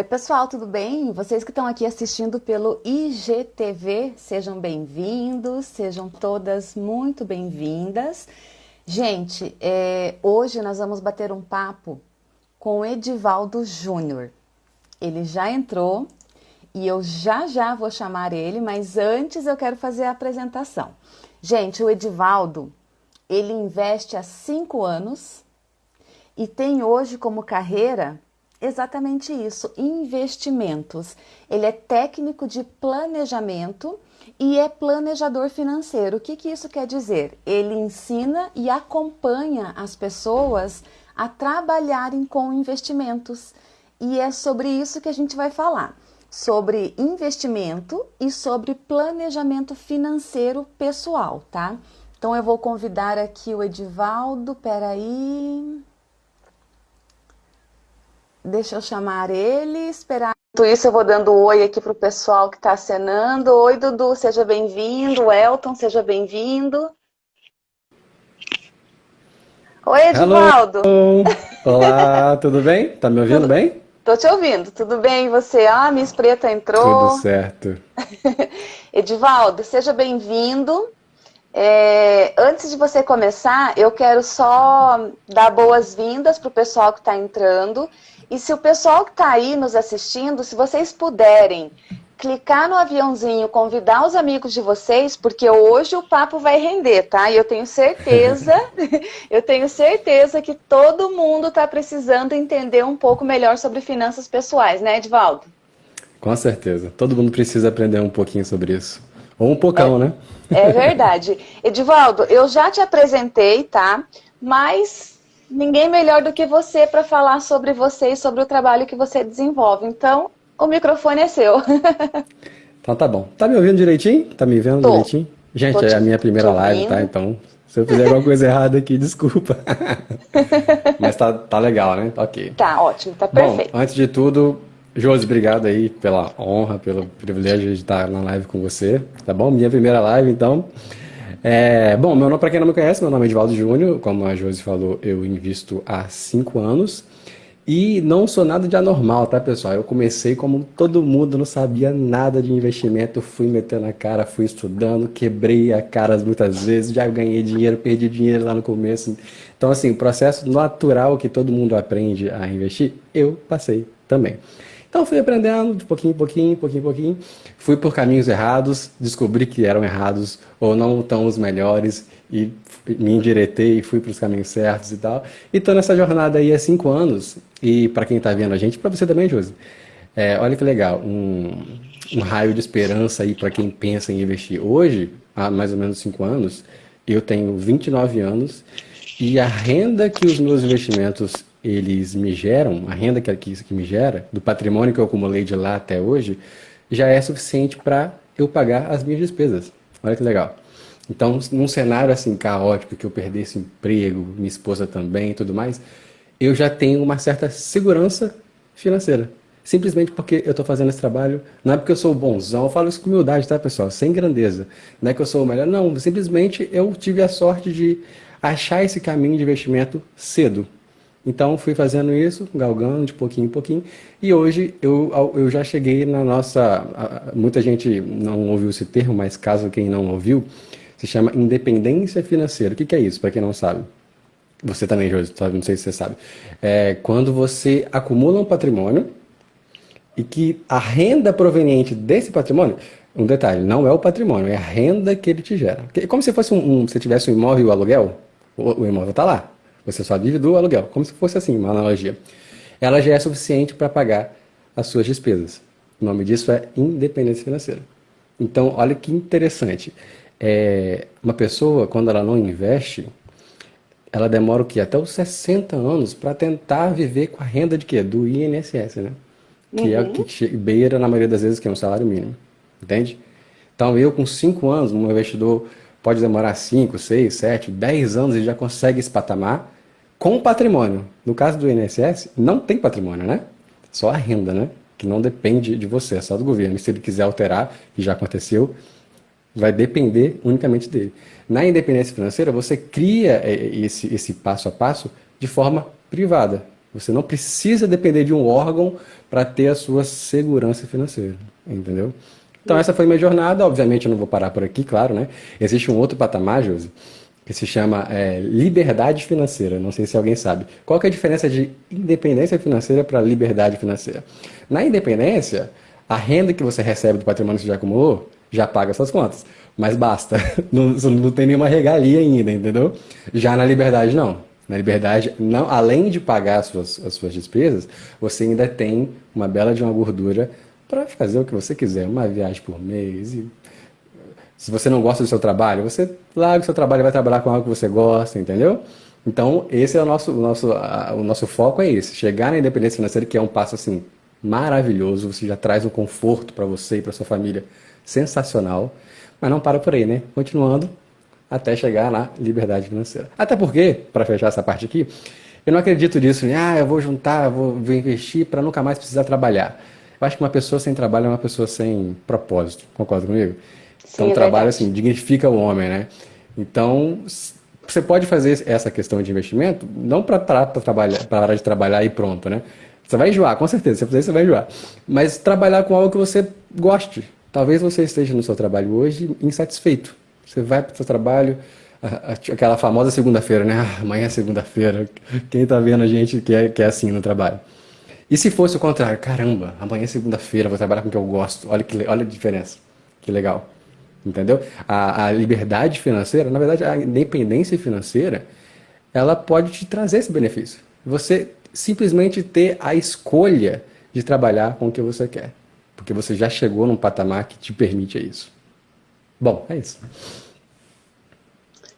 Oi pessoal, tudo bem? Vocês que estão aqui assistindo pelo IGTV, sejam bem-vindos, sejam todas muito bem-vindas. Gente, é, hoje nós vamos bater um papo com Edivaldo Júnior. Ele já entrou e eu já já vou chamar ele, mas antes eu quero fazer a apresentação. Gente, o Edivaldo, ele investe há cinco anos e tem hoje como carreira exatamente isso, investimentos. Ele é técnico de planejamento e é planejador financeiro. O que, que isso quer dizer? Ele ensina e acompanha as pessoas a trabalharem com investimentos. E é sobre isso que a gente vai falar. Sobre investimento e sobre planejamento financeiro pessoal, tá? Então eu vou convidar aqui o Edivaldo, peraí. Deixa eu chamar ele, esperar. Enquanto isso, eu vou dando um oi aqui para o pessoal que está acenando. Oi, Dudu, seja bem-vindo. Elton, seja bem-vindo. Oi, Edivaldo. Hello. Olá, tudo bem? Tá me ouvindo tudo... bem? Tô te ouvindo, tudo bem? E você? Ah, Miss Preta entrou. Tudo certo. Edivaldo, seja bem-vindo. É, antes de você começar, eu quero só dar boas-vindas para o pessoal que está entrando e se o pessoal que está aí nos assistindo, se vocês puderem clicar no aviãozinho, convidar os amigos de vocês, porque hoje o papo vai render, tá? E eu tenho certeza, eu tenho certeza que todo mundo está precisando entender um pouco melhor sobre finanças pessoais, né, Edvaldo? Com certeza. Todo mundo precisa aprender um pouquinho sobre isso. Ou um pocão, é, né? É verdade. Edivaldo, eu já te apresentei, tá? Mas ninguém melhor do que você para falar sobre você e sobre o trabalho que você desenvolve. Então, o microfone é seu. então tá bom. Tá me ouvindo direitinho? Tá me vendo Tô. direitinho? Gente, Tô é a minha primeira live, tá? Então, se eu fizer alguma coisa errada aqui, desculpa. Mas tá, tá legal, né? Tá ok. Tá ótimo, tá perfeito. Bom, antes de tudo, Josi, obrigado aí pela honra, pelo privilégio de estar na live com você, tá bom? Minha primeira live, então. É, bom, meu nome, para quem não me conhece, meu nome é Edvaldo Júnior, como a Josi falou, eu invisto há cinco anos e não sou nada de anormal, tá pessoal? Eu comecei como todo mundo, não sabia nada de investimento, fui metendo a cara, fui estudando, quebrei a cara muitas vezes, já ganhei dinheiro, perdi dinheiro lá no começo. Então assim, o processo natural que todo mundo aprende a investir, eu passei também. Então fui aprendendo de pouquinho em pouquinho, pouquinho em pouquinho. Fui por caminhos errados, descobri que eram errados ou não tão os melhores e me endireitei e fui para os caminhos certos e tal. E nessa jornada aí há cinco anos. E para quem está vendo a gente, para você também, Josi. É, olha que legal, um, um raio de esperança aí para quem pensa em investir. Hoje, há mais ou menos cinco anos, eu tenho 29 anos e a renda que os meus investimentos eles me geram, a renda que, que, que me gera, do patrimônio que eu acumulei de lá até hoje, já é suficiente para eu pagar as minhas despesas. Olha que legal. Então, num cenário assim caótico, que eu perdesse emprego, minha esposa também e tudo mais, eu já tenho uma certa segurança financeira. Simplesmente porque eu estou fazendo esse trabalho, não é porque eu sou bonzão, eu falo isso com humildade, tá pessoal? Sem grandeza. Não é que eu sou o melhor, não. Simplesmente eu tive a sorte de achar esse caminho de investimento cedo. Então fui fazendo isso, galgando de pouquinho em pouquinho, e hoje eu, eu já cheguei na nossa. Muita gente não ouviu esse termo, mas caso quem não ouviu, se chama independência financeira. O que, que é isso, para quem não sabe? Você também, Josi, não sei se você sabe. É quando você acumula um patrimônio e que a renda proveniente desse patrimônio, um detalhe, não é o patrimônio, é a renda que ele te gera. É como se fosse um, um se tivesse um imóvel e o aluguel, o, o imóvel está lá. Você só divide o aluguel, como se fosse assim, uma analogia. Ela já é suficiente para pagar as suas despesas. O nome disso é independência financeira. Então, olha que interessante. É, uma pessoa, quando ela não investe, ela demora o quê? Até os 60 anos para tentar viver com a renda de quê? Do INSS, né? Que uhum. é o uhum. que beira, na maioria das vezes, que é um salário mínimo. Entende? Então, eu com 5 anos, um investidor pode demorar 5, 6, 7, 10 anos e já consegue esse patamar com patrimônio. No caso do INSS, não tem patrimônio, né? Só a renda, né? Que não depende de você, é só do governo. E se ele quiser alterar, que já aconteceu, vai depender unicamente dele. Na independência financeira, você cria é, esse, esse passo a passo de forma privada. Você não precisa depender de um órgão para ter a sua segurança financeira, entendeu? Então essa foi minha jornada, obviamente eu não vou parar por aqui, claro, né? Existe um outro patamar, Josi, que se chama é, liberdade financeira. Não sei se alguém sabe. Qual é a diferença de independência financeira para liberdade financeira? Na independência, a renda que você recebe do patrimônio que já acumulou já paga suas contas. Mas basta. Não, não tem nenhuma regalia ainda, entendeu? Já na liberdade, não. Na liberdade, não, além de pagar as suas, as suas despesas, você ainda tem uma bela de uma gordura para fazer o que você quiser, uma viagem por mês. E... Se você não gosta do seu trabalho, você larga o seu trabalho e vai trabalhar com algo que você gosta, entendeu? Então, esse é o nosso, o nosso, a, o nosso foco é esse, chegar na independência financeira, que é um passo assim maravilhoso, você já traz um conforto para você e para sua família sensacional, mas não para por aí, né? Continuando até chegar na liberdade financeira. Até porque, para fechar essa parte aqui, eu não acredito nisso, né? ah, eu vou juntar, vou, vou investir para nunca mais precisar trabalhar. Eu acho que uma pessoa sem trabalho é uma pessoa sem propósito. Concorda comigo? Então, Sim, o é trabalho, assim, dignifica o homem, né? Então, você pode fazer essa questão de investimento não para trabalhar, parar de trabalhar e pronto, né? Você vai enjoar, com certeza. Se você fizer, você vai enjoar. Mas trabalhar com algo que você goste. Talvez você esteja no seu trabalho hoje insatisfeito. Você vai para o seu trabalho, aquela famosa segunda-feira, né? Ah, amanhã é segunda-feira. Quem está vendo a gente que é, que é assim no trabalho. E se fosse o contrário? Caramba, amanhã é segunda-feira, vou trabalhar com o que eu gosto. Olha, que, olha a diferença. Que legal. Entendeu? A, a liberdade financeira, na verdade, a independência financeira, ela pode te trazer esse benefício. Você simplesmente ter a escolha de trabalhar com o que você quer. Porque você já chegou num patamar que te permite isso. Bom, é isso.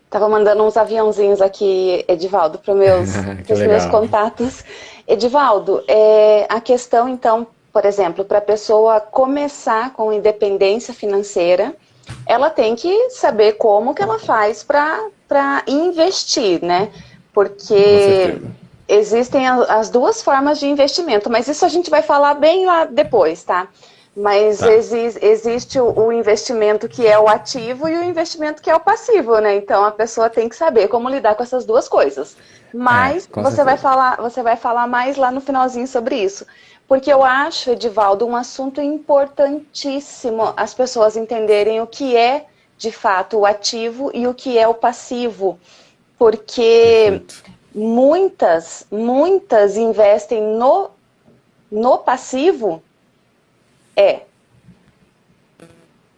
Tava mandando uns aviãozinhos aqui, Edivaldo, para meus, os meus contatos. Edivaldo, é, a questão então, por exemplo, para a pessoa começar com independência financeira, ela tem que saber como que ela faz para investir, né? Porque existem as duas formas de investimento, mas isso a gente vai falar bem lá depois, tá? Mas tá. exi existe o, o, investimento que é o ativo e o investimento que é o passivo, né? Então a pessoa tem que saber como lidar com essas duas coisas. Mas é, você vai falar, você vai falar mais lá no finalzinho sobre isso. Porque eu acho, Edivaldo, um assunto importantíssimo as pessoas entenderem o que é de fato o ativo e o que é o passivo. Porque Perfeito muitas, muitas investem no, no passivo, é,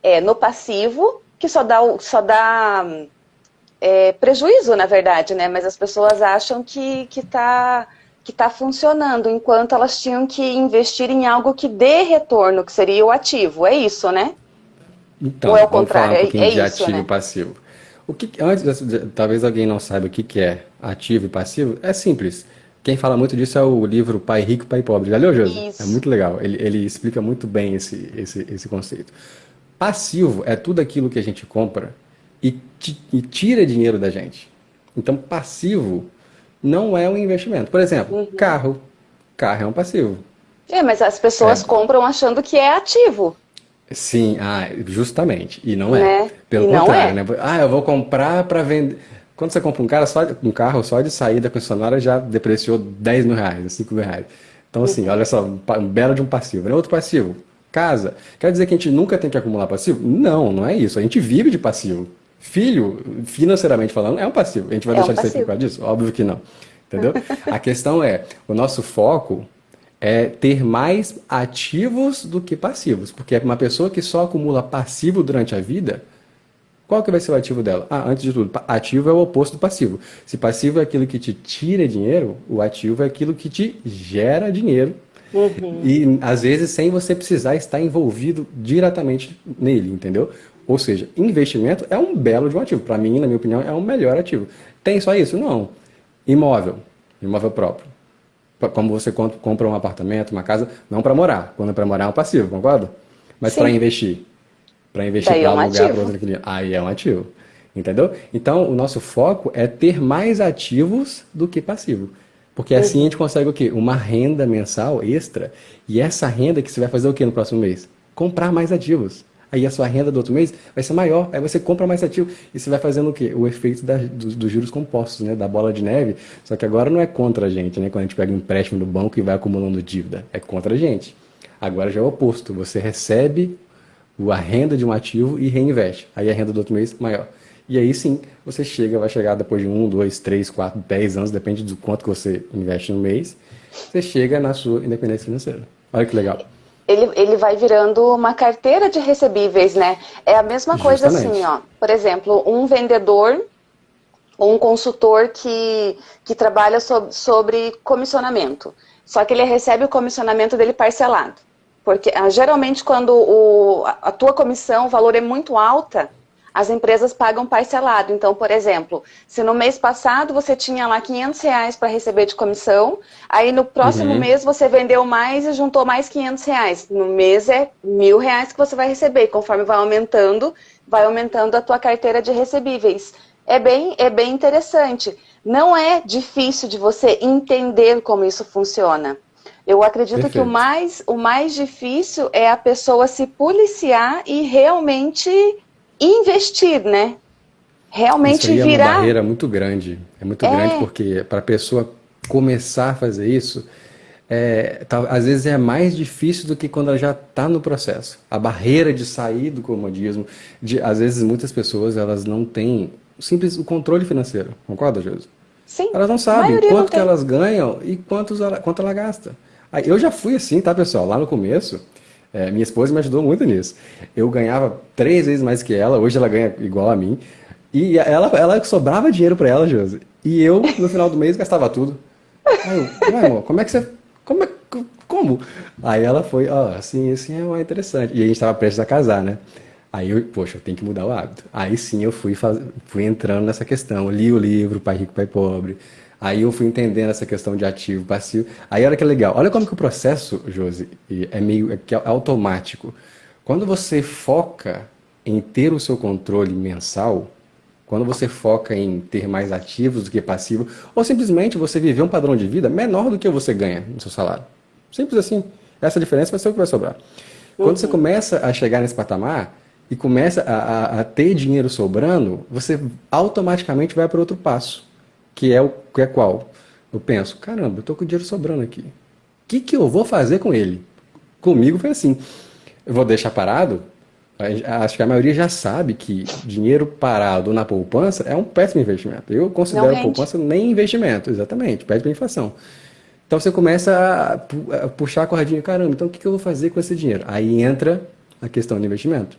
é no passivo que só dá, só dá é, prejuízo, na verdade, né? Mas as pessoas acham que está que tá funcionando, enquanto elas tinham que investir em algo que dê retorno, que seria o ativo. É isso, né? Então, Ou é o contrário? Falar um é, é de isso, ativo né? e passivo. O que, antes, talvez alguém não saiba o que, que é ativo e passivo, é simples. Quem fala muito disso é o livro Pai Rico, Pai Pobre. Já leu, Josi? É muito legal. Ele, ele explica muito bem esse, esse, esse conceito. Passivo é tudo aquilo que a gente compra e, e tira dinheiro da gente. Então, passivo não é um investimento. Por exemplo, uhum. carro. Carro é um passivo. É, mas as pessoas é. compram achando que é ativo. Sim, ah, justamente. E não é. Né? Pelo e contrário, é. né? Ah, eu vou comprar para vender. Quando você compra um, cara só, um carro só de sair da concessionária já depreciou 10 mil reais, 5 mil reais. Então, assim, olha só, um belo de um passivo. Né? Outro passivo, casa. Quer dizer que a gente nunca tem que acumular passivo? Não, não é isso. A gente vive de passivo. Filho, financeiramente falando, é um passivo. A gente vai é deixar um de ser por causa disso? Óbvio que não. Entendeu? a questão é, o nosso foco é ter mais ativos do que passivos. Porque uma pessoa que só acumula passivo durante a vida, qual que vai ser o ativo dela? Ah, antes de tudo, ativo é o oposto do passivo. Se passivo é aquilo que te tira dinheiro, o ativo é aquilo que te gera dinheiro. Uhum. E às vezes sem você precisar estar envolvido diretamente nele, entendeu? Ou seja, investimento é um belo de um ativo. Para mim, na minha opinião, é um melhor ativo. Tem só isso? Não. Imóvel, imóvel próprio como você compra um apartamento, uma casa, não para morar. Quando é para morar é um passivo, concorda? Mas para investir. Para investir para é um alugar para outro cliente. Aí é um ativo. Entendeu? Então, o nosso foco é ter mais ativos do que passivo. Porque assim a gente consegue o quê? Uma renda mensal extra. E essa renda que você vai fazer o quê no próximo mês? Comprar mais ativos. Aí a sua renda do outro mês vai ser maior, aí você compra mais ativo e você vai fazendo o quê? O efeito da, dos, dos, juros compostos, né? Da bola de neve. Só que agora não é contra a gente, né? Quando a gente pega um empréstimo do banco e vai acumulando dívida, é contra a gente. Agora já é o oposto, você recebe a renda de um ativo e reinveste. Aí a renda do outro mês maior. E aí sim, você chega, vai chegar depois de um, dois, três, quatro, dez anos, depende do quanto que você investe no mês, você chega na sua independência financeira. Olha que legal. Ele, ele vai virando uma carteira de recebíveis, né? É a mesma coisa Justamente. assim, ó. Por exemplo, um vendedor ou um consultor que, que trabalha sobre, sobre comissionamento. Só que ele recebe o comissionamento dele parcelado. Porque ah, geralmente quando o, a tua comissão, o valor é muito alta, as empresas pagam parcelado. Então, por exemplo, se no mês passado você tinha lá 500 reais para receber de comissão, aí no próximo uhum. mês você vendeu mais e juntou mais 500 reais. No mês é mil reais que você vai receber. Conforme vai aumentando, vai aumentando a tua carteira de recebíveis. É bem, é bem interessante. Não é difícil de você entender como isso funciona. Eu acredito Perfeito. que o mais, o mais difícil é a pessoa se policiar e realmente investir, né? Realmente isso virar. É uma barreira muito grande. É muito é... grande porque para a pessoa começar a fazer isso, é, tá, às vezes é mais difícil do que quando ela já está no processo. A barreira de sair do comodismo, de, às vezes muitas pessoas elas não têm simples o controle financeiro. Concorda, Jesus? Sim. Elas não sabem quanto que elas ganham e quantos ela, quanto ela gasta. Aí, eu já fui assim, tá, pessoal? Lá no começo, é, minha esposa me ajudou muito nisso. Eu ganhava três vezes mais que ela, hoje ela ganha igual a mim. E ela, ela sobrava dinheiro para ela, Josi. E eu, no final do mês, gastava tudo. Aí eu, amor, como é que você. Como, é, como? Aí ela foi, ó, oh, assim, assim é interessante. E a gente estava prestes a casar, né? Aí eu, poxa, eu tenho que mudar o hábito. Aí sim eu fui, faz... fui entrando nessa questão. li o livro, Pai Rico, Pai Pobre. Aí eu fui entendendo essa questão de ativo, passivo. Aí olha que legal. Olha como que o processo, Josi, é meio é, é automático. Quando você foca em ter o seu controle mensal, quando você foca em ter mais ativos do que passivo, ou simplesmente você viver um padrão de vida menor do que você ganha no seu salário. Simples assim. Essa diferença vai ser o que vai sobrar. Quando uhum. você começa a chegar nesse patamar e começa a, a, a ter dinheiro sobrando, você automaticamente vai para outro passo que é o que é qual? Eu penso, caramba, eu tô com dinheiro sobrando aqui. O que, que eu vou fazer com ele? Comigo foi assim. Eu vou deixar parado? Acho que a maioria já sabe que dinheiro parado na poupança é um péssimo investimento. Eu considero a poupança nem investimento, exatamente, perde para inflação. Então você começa a, puxar a cordinha, caramba, então o que, que eu vou fazer com esse dinheiro? Aí entra a questão do investimento.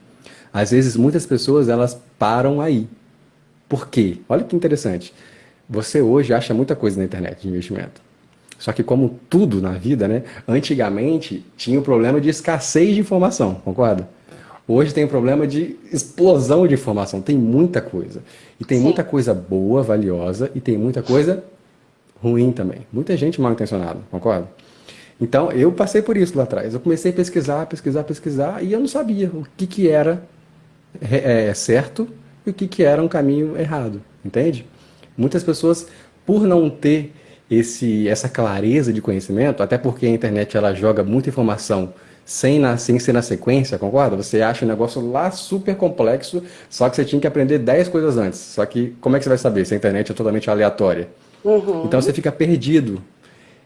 Às vezes muitas pessoas elas param aí. Por quê? Olha que interessante. Você hoje acha muita coisa na internet de investimento. Só que como tudo na vida, né? Antigamente tinha o problema de escassez de informação, concorda? Hoje tem o problema de explosão de informação. Tem muita coisa. E tem Sim. muita coisa boa, valiosa, e tem muita coisa ruim também. Muita gente mal intencionada, concorda? Então, eu passei por isso lá atrás. Eu comecei a pesquisar, pesquisar, pesquisar, e eu não sabia o que, que era é, certo e o que, que era um caminho errado, entende? Muitas pessoas, por não ter esse, essa clareza de conhecimento, até porque a internet ela joga muita informação sem, na, sem ser na sequência, concorda? Você acha um negócio lá super complexo, só que você tinha que aprender 10 coisas antes. Só que como é que você vai saber se a internet é totalmente aleatória? Uhum. Então você fica perdido.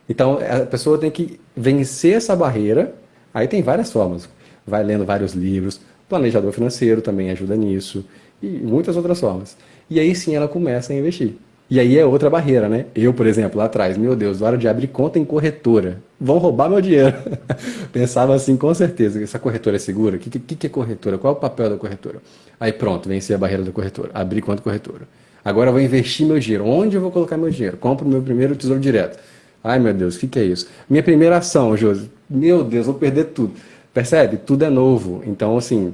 Então a pessoa tem que vencer essa barreira. Aí tem várias formas. Vai lendo vários livros, planejador financeiro também ajuda nisso, e muitas outras formas. E aí sim ela começa a investir. E aí é outra barreira, né? Eu, por exemplo, lá atrás, meu Deus, hora de abrir conta em corretora, vão roubar meu dinheiro. Pensava assim, com certeza, essa corretora é segura? O que, que, que é corretora? Qual é o papel da corretora? Aí pronto, venci a barreira da corretora, abri conta corretora. Agora eu vou investir meu dinheiro. Onde eu vou colocar meu dinheiro? Compro meu primeiro tesouro direto. Ai meu Deus, o que, que é isso? Minha primeira ação, Josi, meu Deus, vou perder tudo. Percebe? Tudo é novo. Então, assim,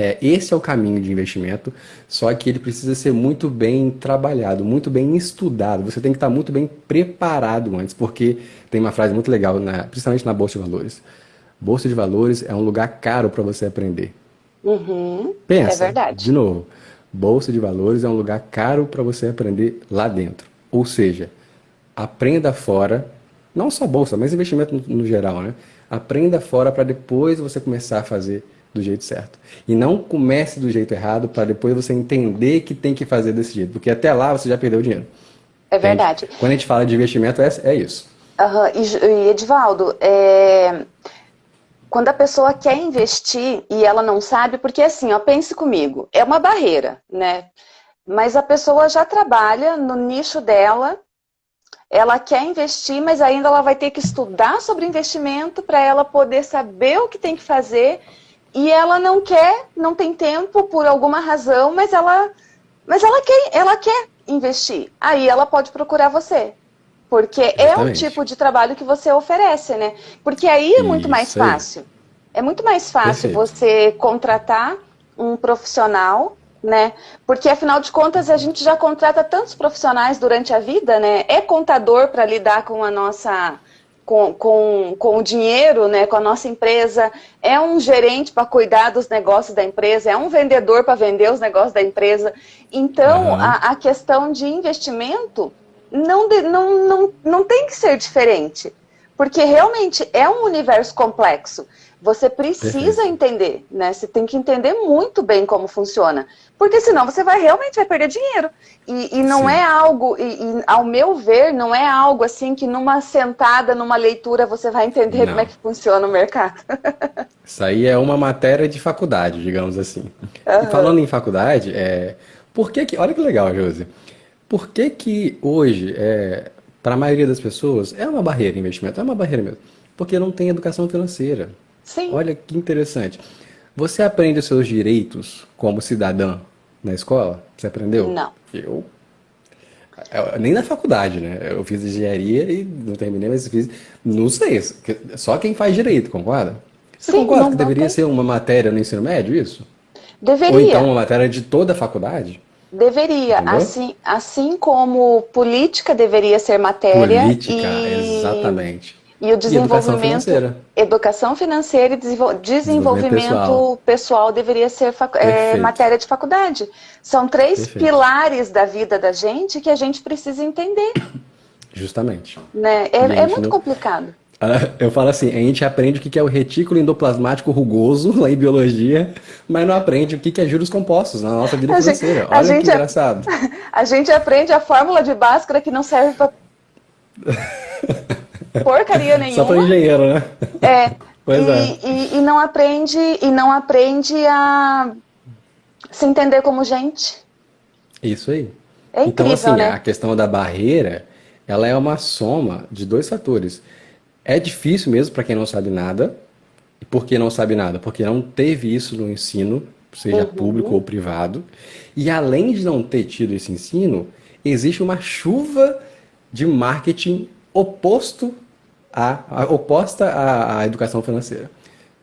é, esse é o caminho de investimento, só que ele precisa ser muito bem trabalhado, muito bem estudado. Você tem que estar muito bem preparado antes, porque tem uma frase muito legal, na, principalmente na Bolsa de Valores. Bolsa de Valores é um lugar caro para você aprender. Uhum, Pensa, é verdade. de novo, Bolsa de Valores é um lugar caro para você aprender lá dentro. Ou seja, aprenda fora, não só bolsa, mas investimento no, no geral, né? Aprenda fora para depois você começar a fazer do jeito certo. E não comece do jeito errado para depois você entender que tem que fazer desse jeito, porque até lá você já perdeu o dinheiro. É verdade. Quando a gente fala de investimento, é, é isso. Uhum. E, e Edivaldo, é... quando a pessoa quer investir e ela não sabe, porque assim, ó, pense comigo, é uma barreira, né? Mas a pessoa já trabalha no nicho dela, ela quer investir, mas ainda ela vai ter que estudar sobre investimento para ela poder saber o que tem que fazer e ela não quer, não tem tempo por alguma razão, mas ela, mas ela quer, ela quer investir. Aí ela pode procurar você. Porque Exatamente. é o tipo de trabalho que você oferece, né? Porque aí é muito Isso mais fácil. Aí. É muito mais fácil Perfeito. você contratar um profissional, né? Porque afinal de contas a gente já contrata tantos profissionais durante a vida, né? É contador para lidar com a nossa com, com, com o dinheiro, né, com a nossa empresa, é um gerente para cuidar dos negócios da empresa, é um vendedor para vender os negócios da empresa. Então, uhum. a, a, questão de investimento não, não, não, não tem que ser diferente, porque realmente é um universo complexo. Você precisa Perfeito. entender, né? Você tem que entender muito bem como funciona. Porque senão você vai realmente vai perder dinheiro. E, e não Sim. é algo, e, e, ao meu ver, não é algo assim que numa sentada, numa leitura, você vai entender não. como é que funciona o mercado. Isso aí é uma matéria de faculdade, digamos assim. Uhum. E falando em faculdade, é, por que que, olha que legal, Josi. Por que que hoje, é, para a maioria das pessoas, é uma barreira investimento? É uma barreira mesmo. Porque não tem educação financeira. Sim. Olha que interessante. Você aprende os seus direitos como cidadã na escola? Você aprendeu? Não. Eu nem na faculdade, né? Eu fiz engenharia e não terminei, mas fiz. Não sei. Só quem faz direito, concorda? Você Sim, concorda que deveria tem... ser uma matéria no ensino médio, isso? Deveria. Ou então uma matéria de toda a faculdade? Deveria. Assim, assim como política deveria ser matéria. Política, e... exatamente. E o desenvolvimento, educação financeira, educação financeira e desenvolvimento, desenvolvimento pessoal. pessoal. deveria ser é, matéria de faculdade. São três Perfeito. pilares da vida da gente que a gente precisa entender. Justamente. Né? É, é muito não... complicado. Ah, eu falo assim, a gente aprende o que é o retículo endoplasmático rugoso lá em biologia, mas não aprende o que é juros compostos na nossa vida financeira. Olha que engraçado. A gente aprende a fórmula de Bhaskara que não serve para porcaria nenhuma. Só para engenheiro, né? É. Pois e, é. E, e, não aprende e não aprende a se entender como gente. Isso aí. É então, incrível, então, assim, né? a questão da barreira, ela é uma soma de dois fatores. É difícil mesmo para quem não sabe nada. E por que não sabe nada? Porque não teve isso no ensino, seja uhum. público ou privado. E além de não ter tido esse ensino, existe uma chuva de marketing oposto a oposta à, à, educação financeira.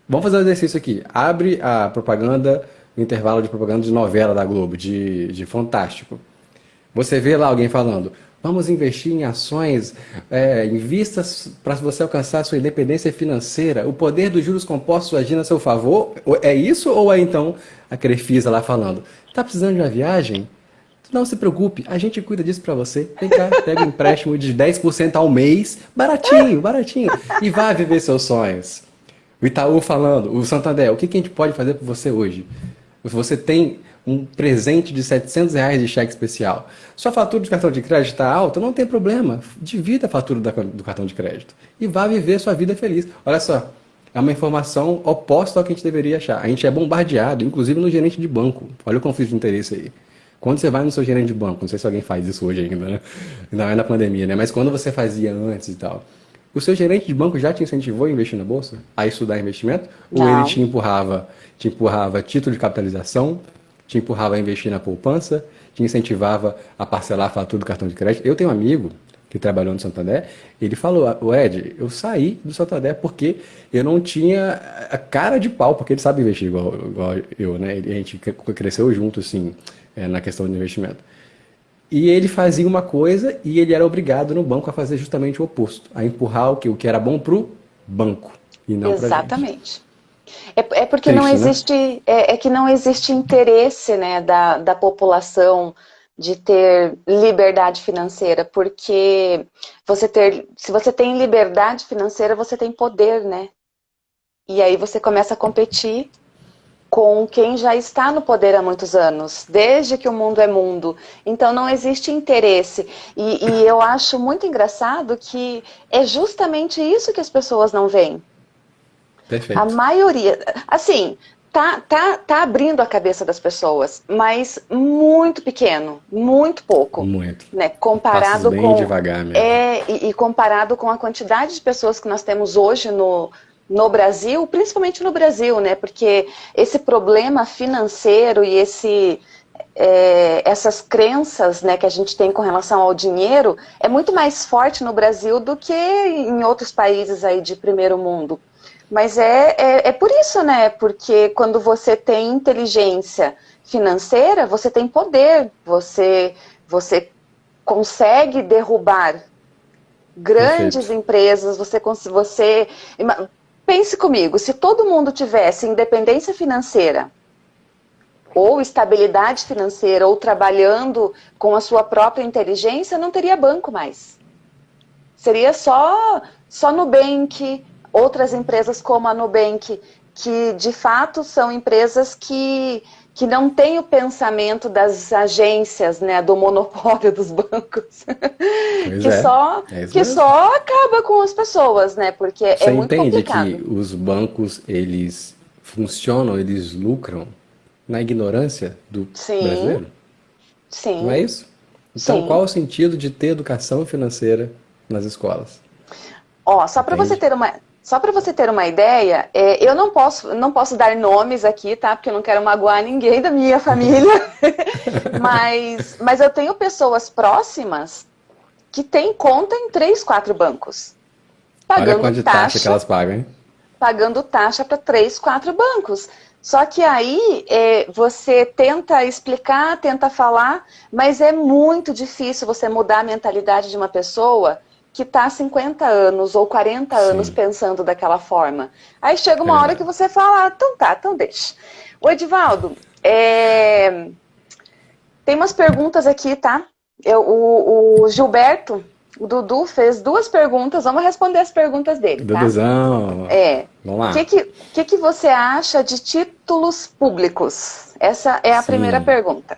Vamos fazer um exercício aqui. Abre a propaganda, o intervalo de propaganda de novela da Globo, de, de Fantástico. Você vê lá alguém falando, vamos investir em ações, é, invistas para você alcançar sua independência financeira, o poder dos juros compostos agindo a seu favor. É isso ou é então a Crefisa lá falando, está precisando de uma viagem? Não se preocupe, a gente cuida disso para você. Vem cá, pega um empréstimo de 10% ao mês, baratinho, baratinho, e vá viver seus sonhos. O Itaú falando, o Santander, o que, que a gente pode fazer por você hoje? Você tem um presente de 700 reais de cheque especial. Sua fatura de cartão de crédito está alta? Não tem problema. Divida a fatura do cartão de crédito e vá viver sua vida feliz. Olha só, é uma informação oposta ao que a gente deveria achar. A gente é bombardeado, inclusive no gerente de banco. Olha o conflito de interesse aí. Quando você vai no seu gerente de banco, não sei se alguém faz isso hoje ainda, né? Ainda é na pandemia, né? Mas quando você fazia antes e tal, o seu gerente de banco já te incentivou a investir na bolsa? A estudar investimento? Não. Ou ele te empurrava, te empurrava título de capitalização, te empurrava a investir na poupança, te incentivava a parcelar a fatura do cartão de crédito? Eu tenho um amigo que trabalhou no Santander, ele falou, o Ed, eu saí do Santander porque eu não tinha a cara de pau, porque ele sabe investir igual, igual eu, né? A gente cresceu junto, assim, é, na questão de investimento. E ele fazia uma coisa e ele era obrigado no banco a fazer justamente o oposto, a empurrar o que, o que era bom para o banco e não para Exatamente. É, é porque Triste, não né? existe, né? é, é, que não existe interesse né, da, da população de ter liberdade financeira, porque você ter, se você tem liberdade financeira, você tem poder, né? E aí você começa a competir com quem já está no poder há muitos anos, desde que o mundo é mundo. Então não existe interesse. E, e eu acho muito engraçado que é justamente isso que as pessoas não veem. Perfeito. A maioria, assim, tá, tá, tá abrindo a cabeça das pessoas, mas muito pequeno, muito pouco. Muito. Né? Comparado bem com devagar mesmo. É, e, e comparado com a quantidade de pessoas que nós temos hoje no, no Brasil, principalmente no Brasil, né? Porque esse problema financeiro e esse, é, essas crenças né, que a gente tem com relação ao dinheiro é muito mais forte no Brasil do que em outros países aí de primeiro mundo. Mas é, é, é por isso, né? Porque quando você tem inteligência financeira, você tem poder, você, você consegue derrubar grandes Perfeito. empresas, você, você Pense comigo, se todo mundo tivesse independência financeira, ou estabilidade financeira, ou trabalhando com a sua própria inteligência, não teria banco mais. Seria só, só Nubank, outras empresas como a Nubank, que de fato são empresas que, que não têm o pensamento das agências, né, do monopólio dos bancos, que, é. só, é que só acaba com as pessoas, né, porque é Você muito entende complicado. que os bancos, eles funcionam, eles lucram na ignorância do Sim. brasileiro? Sim. Não é isso? Então, Sim. qual o sentido de ter educação financeira nas escolas? Ó, só para Entende? você ter uma só para você ter uma ideia, é, eu não posso não posso dar nomes aqui, tá? Porque eu não quero magoar ninguém da minha família. mas mas eu tenho pessoas próximas que têm conta em três, quatro bancos, Olha pagando quanto de taxa, taxa que elas pagam, hein? pagando taxa para três, quatro bancos. Só que aí é, você tenta explicar, tenta falar, mas é muito difícil você mudar a mentalidade de uma pessoa que está há 50 anos ou 40 anos Sim. pensando daquela forma. Aí chega uma É hora que você fala, ah, então tá, então deixa. O Edivaldo, é, tem umas perguntas aqui, tá? Eu, o, o Gilberto, o Dudu, fez duas perguntas, vamos responder as perguntas dele, tá? Duduzão. É. Vamos lá. O que, que, que, que você acha de títulos públicos? Essa é a Sim. primeira pergunta.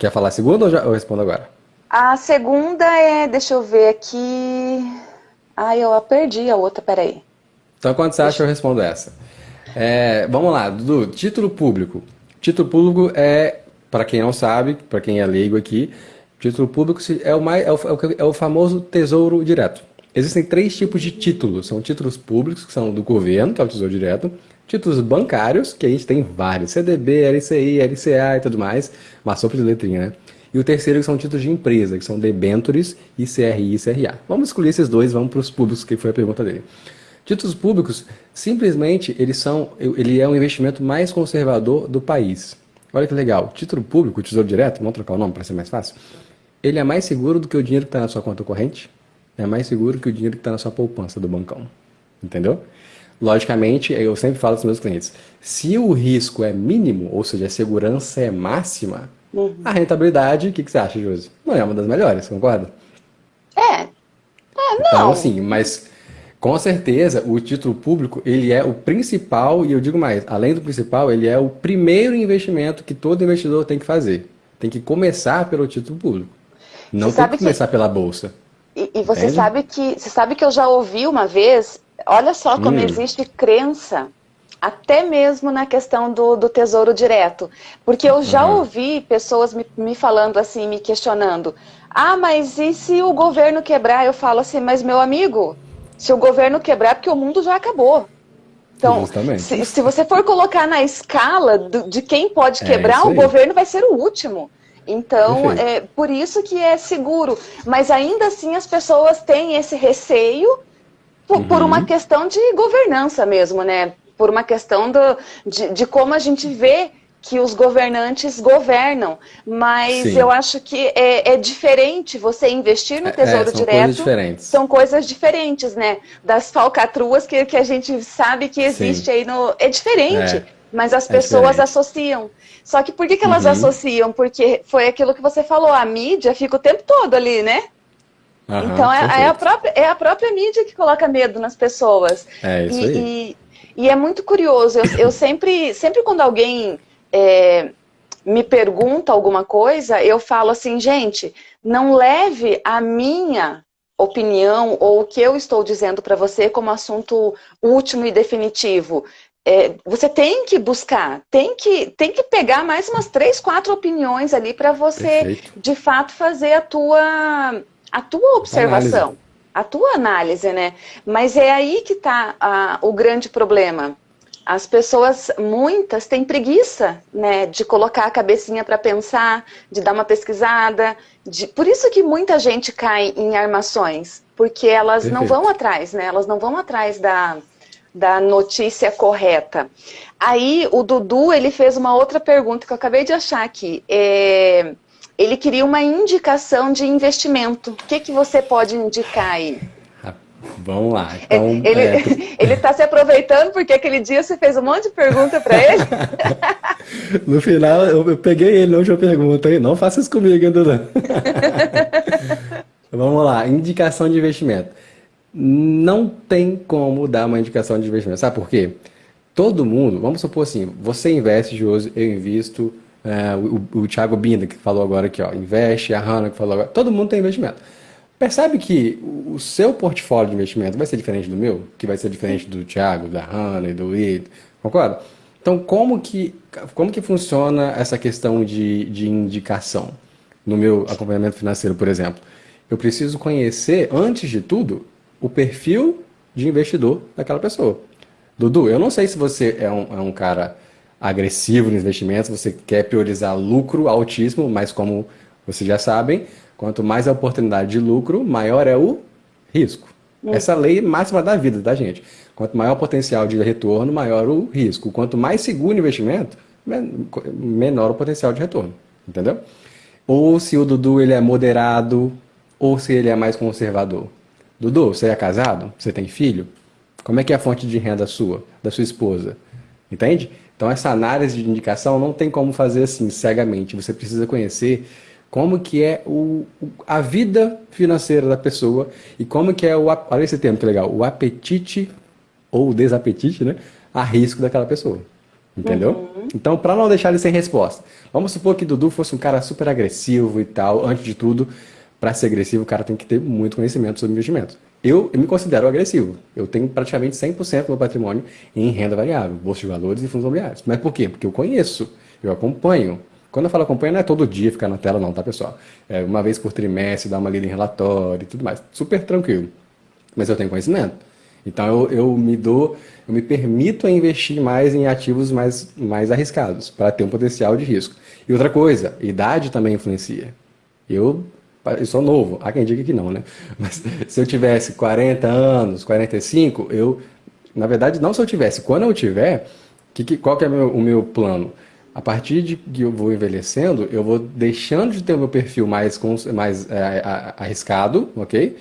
Quer falar a segunda ou já eu respondo agora? A segunda é, deixa eu ver aqui. Ai, eu a perdi a outra, peraí. Então, quando você acha, eu respondo essa. É, vamos lá, Dudu. Título público. Título público é, para quem não sabe, para quem é leigo aqui, título público é o, mais, é, o, é é o famoso tesouro direto. Existem três tipos de títulos. São títulos públicos, que são do governo, que é o tesouro direto. Títulos bancários, que a gente tem vários. CDB, LCI, LCA e tudo mais. Uma sopa de letrinha, né? E o terceiro que são títulos de empresa, que são debentures e CRI e CRA. Vamos excluir esses dois, vamos para os públicos, que foi a pergunta dele. Títulos públicos, simplesmente, eles são, ele é o investimento mais conservador do país. Olha que legal. Título público, tesouro direto, vamos trocar o nome para ser mais fácil. Ele é mais seguro do que o dinheiro que está na sua conta corrente. É mais seguro que o dinheiro que está na sua poupança do bancão. Entendeu? Logicamente, eu sempre falo para os meus clientes, se o risco é mínimo, ou seja, a segurança é máxima, a rentabilidade, o que, que você acha, Josi? Não é uma das melhores, concorda? É. É, Então, não. assim, mas com certeza o título público, ele é o principal, e eu digo mais, além do principal, ele é o primeiro investimento que todo investidor tem que fazer. Tem que começar pelo título público. Não Você tem que começar pela bolsa. E, e você Entende? sabe que você sabe que eu já ouvi uma vez, olha só como Hum. existe crença, até mesmo na questão do, do tesouro direto. Porque eu já Uhum. ouvi pessoas me, me falando assim, me questionando. Ah, mas e se o governo quebrar? Eu falo assim, mas meu amigo, se o governo quebrar, é porque o mundo já acabou. Então, se, se você for colocar na escala do- de quem pode É quebrar, isso o governo vai ser o último. Então, é por isso que é seguro. Mas ainda assim as pessoas têm esse receio por, por Uhum. uma questão de governança mesmo, né? Por uma questão do, de, de como a gente vê que os governantes governam. Mas Sim. eu acho que é, é diferente você investir no É, Tesouro são Direto. coisas diferentes. São coisas diferentes, né? Das falcatruas que, que a gente sabe que existe Sim. aí no. É diferente. É, Mas as é pessoas associam. Só que por que, que elas Uhum. associam? Porque foi aquilo que você falou, a mídia fica o tempo todo ali, né? Aham, então é, é a própria, é a própria mídia que coloca medo nas pessoas. É isso e, aí. e, E é muito curioso, eu, eu sempre, sempre quando alguém é, me pergunta alguma coisa, eu falo assim, gente, não leve a minha opinião ou o que eu estou dizendo para você como assunto último e definitivo. É, você tem que buscar, tem que, tem que pegar mais umas três, quatro opiniões ali para você, Perfeito. de fato, fazer a tua, a tua observação, análise. A tua análise, né? Mas é aí que está o grande problema. As pessoas, muitas, têm preguiça né, de colocar a cabecinha para pensar, de dar uma pesquisada. De... Por isso que muita gente cai em armações, porque elas Perfeito. não vão atrás, né? Elas não vão atrás da, da notícia correta. Aí o Dudu ele fez uma outra pergunta que eu acabei de achar aqui. É... Ele queria uma indicação de investimento. O que, que você pode indicar aí? Vamos lá. Então, ele é... está se aproveitando porque aquele dia você fez um monte de pergunta para ele. no final, eu, eu, peguei ele não última pergunta. Não faça isso comigo, ainda Vamos lá. Indicação de investimento. Não tem como dar uma indicação de investimento. Sabe por quê? Todo mundo, vamos supor assim, você investe, Josi, eu invisto, é, o, o Thiago Binda, que falou agora aqui, ó, investe, a Hanna, que falou agora, todo mundo tem investimento. Percebe que o seu portfólio de investimento vai ser diferente do meu, que vai ser diferente do Thiago, da Hannah e do Will, concorda? Então, como que, como que funciona essa questão de, de indicação no meu acompanhamento financeiro, por exemplo? Eu preciso conhecer, antes de tudo, o perfil de investidor daquela pessoa. Dudu, eu não sei se você é um, é um cara agressivo nos investimentos, você quer priorizar lucro altíssimo, mas como vocês já sabem, Quanto mais a oportunidade de lucro, maior é o risco. Hum. Essa lei máxima da vida, tá, gente? Quanto maior o potencial de retorno, maior o risco. Quanto mais seguro o investimento, menor o potencial de retorno. Entendeu? Ou se o Dudu ele é moderado, ou se ele é mais conservador. Dudu, você é casado? Você tem filho? Como é que é a fonte de renda sua, da sua esposa? Entende? Então essa análise de indicação não tem como fazer assim, cegamente. Você precisa conhecer como que é o, a vida financeira da pessoa e como que é o, olha esse termo que legal, o apetite ou o desapetite, né, a risco daquela pessoa. Entendeu? Uhum. Então, para não deixar ele sem resposta, vamos supor que Dudu fosse um cara super agressivo e tal. Antes de tudo, para ser agressivo, o cara tem que ter muito conhecimento sobre investimento. Eu, eu me considero agressivo. Eu tenho praticamente 100% do meu patrimônio em renda variável, bolsa de valores e fundos imobiliários. Mas por quê? Porque eu conheço, eu acompanho, quando eu falo acompanha, não é todo dia ficar na tela, não, tá, pessoal? É uma vez por trimestre, dar uma lida em relatório e tudo mais. Super tranquilo. Mas eu tenho conhecimento. Então eu, eu me dou, eu me permito a investir mais em ativos mais, mais arriscados, para ter um potencial de risco. E outra coisa, idade também influencia. Eu, eu sou novo, há quem diga que não, né? Mas se eu tivesse 40 anos, 45, eu, na verdade, não se eu tivesse, quando eu tiver, que, que, qual que é meu, o meu plano? a partir de que eu vou envelhecendo, eu vou deixando de ter o meu perfil mais, mais é, arriscado, ok?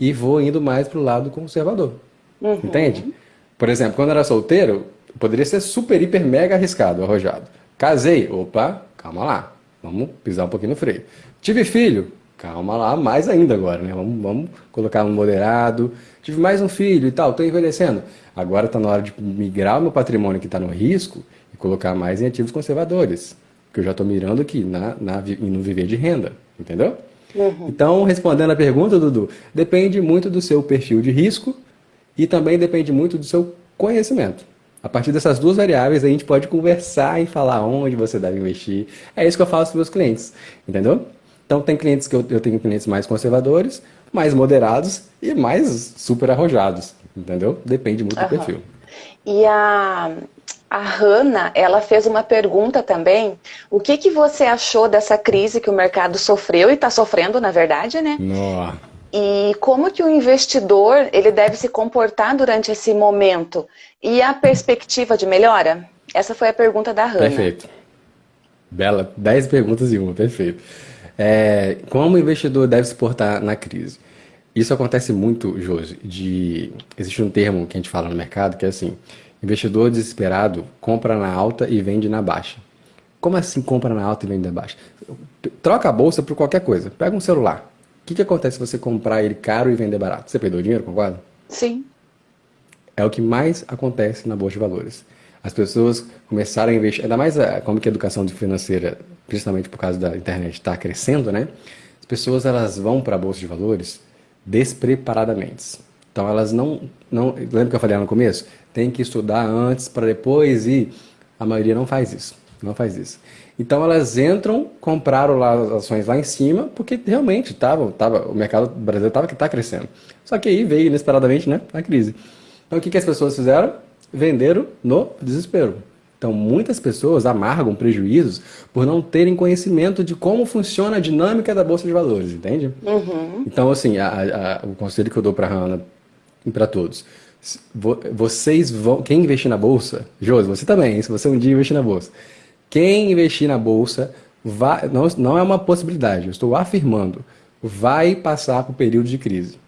E vou indo mais para o lado conservador. Uhum. Entende? Por exemplo, quando eu era solteiro, poderia ser super, hiper, mega arriscado, arrojado. Casei, opa, calma lá, vamos pisar um pouquinho no freio. Tive filho, calma lá, mais ainda agora, né? Vamos, vamos colocar um moderado. Tive mais um filho e tal, estou envelhecendo. Agora está na hora de migrar o meu patrimônio que está no risco colocar mais em ativos conservadores, que eu já estou mirando aqui na, na, no viver de renda, entendeu? Uhum. Então, respondendo a pergunta, Dudu, depende muito do seu perfil de risco e também depende muito do seu conhecimento. A partir dessas duas variáveis, a gente pode conversar e falar onde você deve investir. É isso que eu faço para meus clientes, entendeu? Então, tem clientes que eu, eu tenho clientes mais conservadores, mais moderados e mais super arrojados, entendeu? Depende muito uhum. do perfil. E a, a Hanna, ela fez uma pergunta também. O que, que você achou dessa crise que o mercado sofreu e está sofrendo, na verdade, né? Nossa. E como que o investidor ele deve se comportar durante esse momento? E a perspectiva de melhora? Essa foi a pergunta da Hanna. Perfeito. Bela, dez perguntas em uma, perfeito. É, como o investidor deve se portar na crise? Isso acontece muito, Josi, de... Existe um termo que a gente fala no mercado que é assim, Investidor desesperado compra na alta e vende na baixa. Como assim compra na alta e vende na baixa? Troca a bolsa por qualquer coisa. Pega um celular. O que, que acontece se você comprar ele caro e vender barato? Você perdeu dinheiro, concorda? Sim. É o que mais acontece na Bolsa de Valores. As pessoas começaram a investir, ainda mais a, como que a educação financeira, principalmente por causa da internet, está crescendo, né? As pessoas elas vão para a Bolsa de Valores despreparadamente. Então elas não, não. Lembra que eu falei lá no começo? Tem que estudar antes para depois ir. A maioria não faz isso. Não faz isso. Então elas entram, compraram lá as ações lá em cima, porque realmente tava, tava, o mercado brasileiro estava que está crescendo. Só que aí veio inesperadamente né, a crise. Então o que, que as pessoas fizeram? Venderam no desespero. Então muitas pessoas amargam prejuízos por não terem conhecimento de como funciona a dinâmica da Bolsa de Valores, entende? Uhum. Então assim, a, a, o conselho que eu dou para a Hannah e para todos, vocês vão, quem investir na Bolsa, Josi, você também, se você um dia investir na Bolsa, quem investir na Bolsa vai, não, não é uma possibilidade, eu estou afirmando, vai passar por período de crise.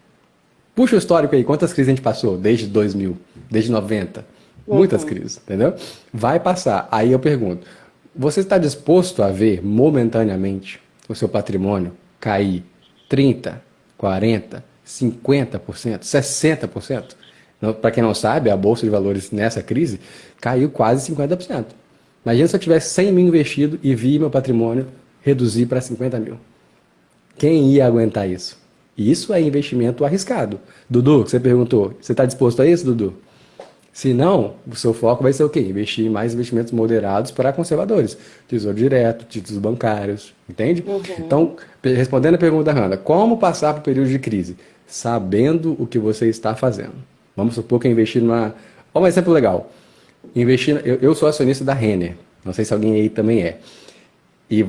Puxa o histórico aí, quantas crises a gente passou desde 2000, desde 90? Muitas uhum. crises, entendeu? Vai passar. Aí eu pergunto, você está disposto a ver momentaneamente o seu patrimônio cair 30, 40, 50%, 60%? Para quem não sabe, a Bolsa de Valores nessa crise caiu quase 50%. Imagina se eu tivesse 100 mil investido e vi meu patrimônio reduzir para 50 mil. Quem ia aguentar isso? Isso é investimento arriscado. Dudu, você perguntou, você está disposto a isso, Dudu? Se não, o seu foco vai ser o quê? Investir em mais investimentos moderados para conservadores. Tesouro direto, títulos bancários, entende? Uhum. Então, respondendo a pergunta da Hanna, como passar por o período de crise? Sabendo o que você está fazendo. Vamos supor que eu investi numa... Olha um exemplo legal. Investir, eu, eu sou acionista da Renner. Não sei se alguém aí também é. E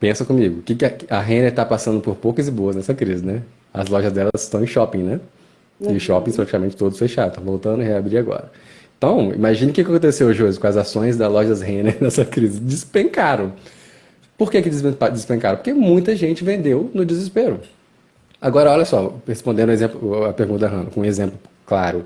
pensa comigo, o que, que a, a Renner está passando por poucas e boas nessa crise, né? As lojas delas estão em shopping, né? Uhum. E shoppings praticamente todos fechados. Estão voltando a reabrir agora. Então, imagine o que aconteceu, Josi, com as ações das lojas Renner nessa crise. Despencaram. Por que, que despencaram? Porque muita gente vendeu no desespero. Agora, olha só, respondendo exemplo, a pergunta da Hannah, com um exemplo claro.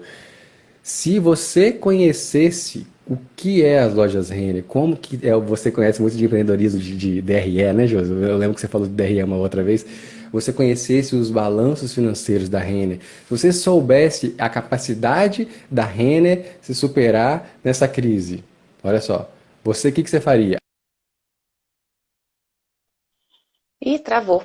Se você conhecesse o que é as lojas Renner, como que é, você conhece muito de empreendedorismo de, de DRE, né, Josi? Eu lembro que você falou de DRE uma outra vez. Você conhecesse os balanços financeiros da Renner, se você soubesse a capacidade da Renner se superar nessa crise, olha só, você o que, que você faria? Ih, travou.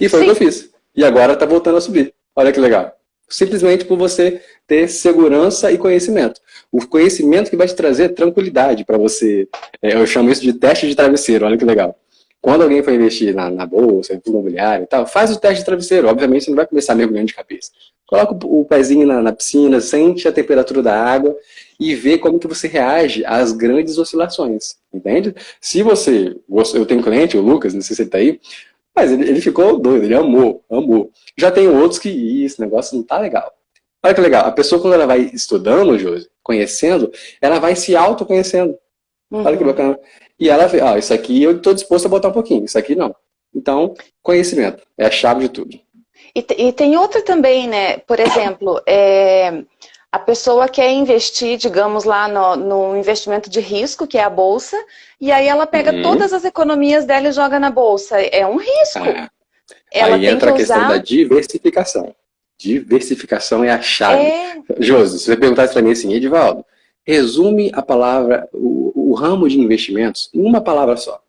E foi Sim. o que eu fiz. E agora está voltando a subir. Olha que legal. Simplesmente por você ter segurança e conhecimento. O conhecimento que vai te trazer tranquilidade para você. É, eu chamo isso de teste de travesseiro. Olha que legal. Quando alguém for investir na, na bolsa, imobiliário e tal, faz o teste de travesseiro. Obviamente você não vai começar mergulhando de cabeça. Coloca o, o pezinho na, na piscina, sente a temperatura da água e vê como que você reage às grandes oscilações, entende? Se você, eu tenho um cliente, o Lucas, não sei se ele está aí, mas ele, ele ficou doido, ele amou, amou. Já tem outros que, esse negócio não tá legal. Olha que legal, a pessoa quando ela vai estudando, Josi, conhecendo, ela vai se autoconhecendo. Uhum. Olha que bacana. E ela vê, ah, isso aqui eu estou disposto a botar um pouquinho, isso aqui não. Então, conhecimento é a chave de tudo. E, e tem outra também, né? Por exemplo, é, a pessoa quer investir, digamos lá, no, no, investimento de risco, que é a bolsa, e aí ela pega uhum. todas as economias dela e joga na bolsa. É um risco. É. Ela aí entra que a questão usar... da diversificação. Diversificação é a chave. É... Josi, se você perguntasse para mim assim, Edivaldo, resume a palavra, o, o ramo de investimentos em uma palavra só.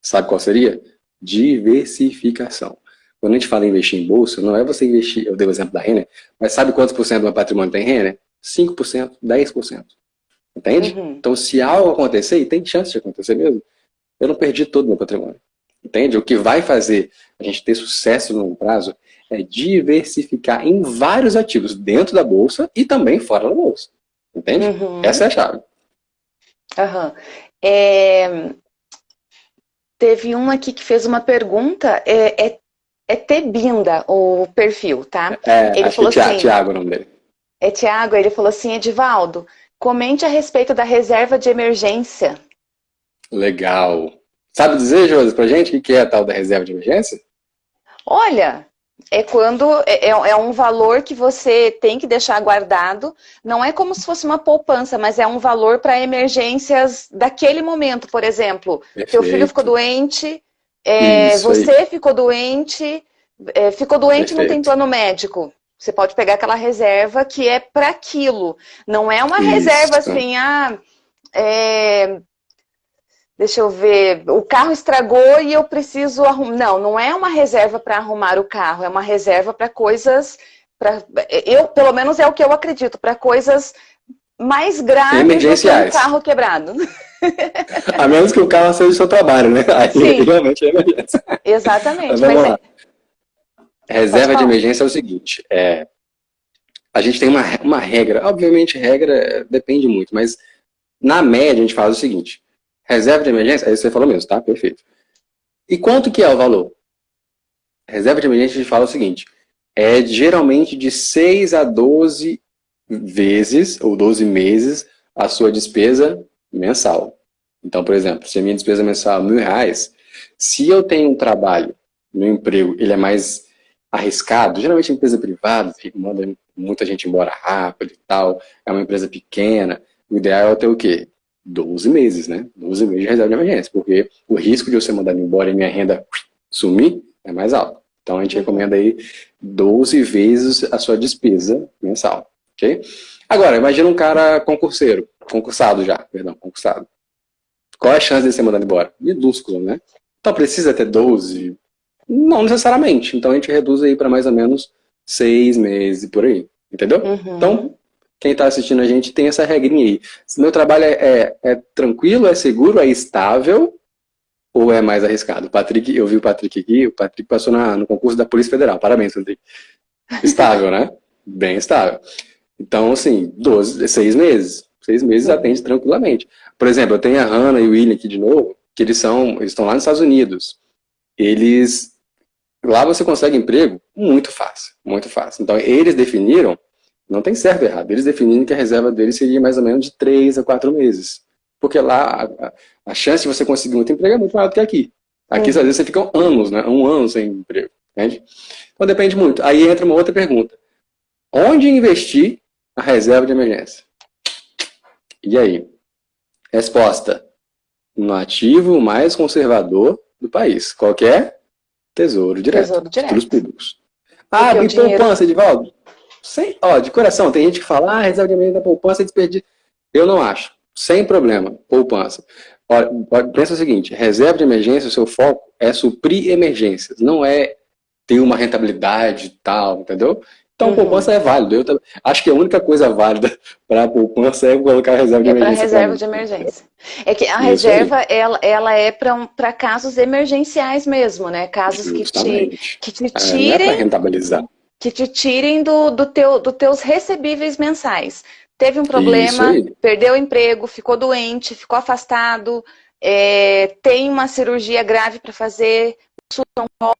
Sabe qual seria? Diversificação. Quando a gente fala em investir em bolsa, não é você investir, eu dei o exemplo da Renner, mas sabe quantos por cento do meu patrimônio tem Renner? 5%, 10%. Entende? Uhum. Então, se algo acontecer, e tem chance de acontecer mesmo, eu não perdi todo o meu patrimônio. Entende? O que vai fazer a gente ter sucesso no longo prazo é diversificar em vários ativos, dentro da bolsa e também fora da bolsa. Entende? Uhum. Essa é a chave. Uhum. É... Teve um aqui que fez uma pergunta, é, é é Tebinda o perfil, tá? É, ele falou é assim, Tiago o nome dele. É Tiago, ele falou assim, Edivaldo, comente a respeito da reserva de emergência. Legal. Sabe dizer, Josi, pra gente o que é a tal da reserva de emergência? Olha, é quando é, é, é, um valor que você tem que deixar guardado. Não é como se fosse uma poupança, mas é um valor para emergências daquele momento. Por exemplo, Perfeito. teu filho ficou doente, é, você aí. ficou doente, é, ficou doente e não tem plano médico. Você pode pegar aquela reserva que é para aquilo. Não é uma Isso. reserva assim, ah, é, deixa eu ver, o carro estragou e eu preciso arrumar. Não, não é uma reserva para arrumar o carro, é uma reserva para coisas, pra... eu, pelo menos é o que eu acredito, para coisas mais graves do que um carro quebrado. A menos que o carro seja o seu trabalho, né? Aí Sim. realmente é emergência. Exatamente. Mas vamos mas lá. É... Reserva de emergência é o seguinte, é, a gente tem uma, uma regra, obviamente regra depende muito, mas na média a gente faz o seguinte, Reserva de emergência, aí você falou mesmo, tá? Perfeito. E quanto que é o valor? Reserva de emergência, a gente fala o seguinte, é geralmente de 6 a 12 vezes, ou 12 meses, a sua despesa mensal. Então, por exemplo, se a minha despesa mensal é mil reais, se eu tenho um trabalho, meu emprego, ele é mais arriscado, geralmente é empresa privada, manda muita gente embora rápido e tal, é uma empresa pequena, o ideal é ter o quê? 12 meses, né? 12 meses de reserva de emergência, porque o risco de eu ser mandado embora e minha renda sumir é mais alto. Então a gente recomenda aí 12 vezes a sua despesa mensal, ok? Agora, imagina um cara concurseiro, concursado já, perdão, concursado. Qual é a chance de ser mandado embora? Minúsculo, né? Então precisa ter 12? Não necessariamente. Então a gente reduz aí para mais ou menos 6 meses por aí, entendeu? Uhum. Então, quem está assistindo a gente tem essa regrinha aí. Se meu trabalho é, é, é, tranquilo, é seguro, é estável, ou é mais arriscado? Patrick, eu vi o Patrick aqui, o Patrick passou na, no concurso da Polícia Federal. Parabéns, Patrick. Estável, né? Bem estável. Então, assim, 12, seis meses. Seis meses atende tranquilamente. Por exemplo, eu tenho a Hannah e o William aqui de novo, que eles são, eles estão lá nos Estados Unidos. Eles, lá você consegue emprego muito fácil, muito fácil. Então, eles definiram não tem certo e errado. Eles definiram que a reserva deles seria mais ou menos de 3 a 4 meses. Porque lá a, a chance de você conseguir muito emprego é muito maior do que aqui. Aqui, às vezes, você fica anos, né? Um ano sem emprego. Entende? Então depende muito. Aí entra uma outra pergunta. Onde investir a reserva de emergência? E aí? Resposta. No ativo mais conservador do país. Qualquer é? tesouro direto. Tesouro direto. públicos. Ah, e dinheiro... poupança, Edivaldo? Sem, ó, de coração, tem gente que fala, ah, reserva de emergência da poupança é desperdício. Eu não acho. Sem problema, poupança. Olha, pensa o seguinte, reserva de emergência, o seu foco é suprir emergências, não é ter uma rentabilidade e tal, entendeu? Então, uhum. poupança é válido. Eu acho que a única coisa válida para a poupança é colocar a reserva de é emergência. É para reserva de emergência. É que a Isso reserva, ela, ela é para casos emergenciais mesmo, né? Casos que te, que te tirem... É, não é para rentabilizar que te tirem do, do teu, dos teus recebíveis mensais. Teve um problema, perdeu o emprego, ficou doente, ficou afastado, é, tem uma cirurgia grave para fazer,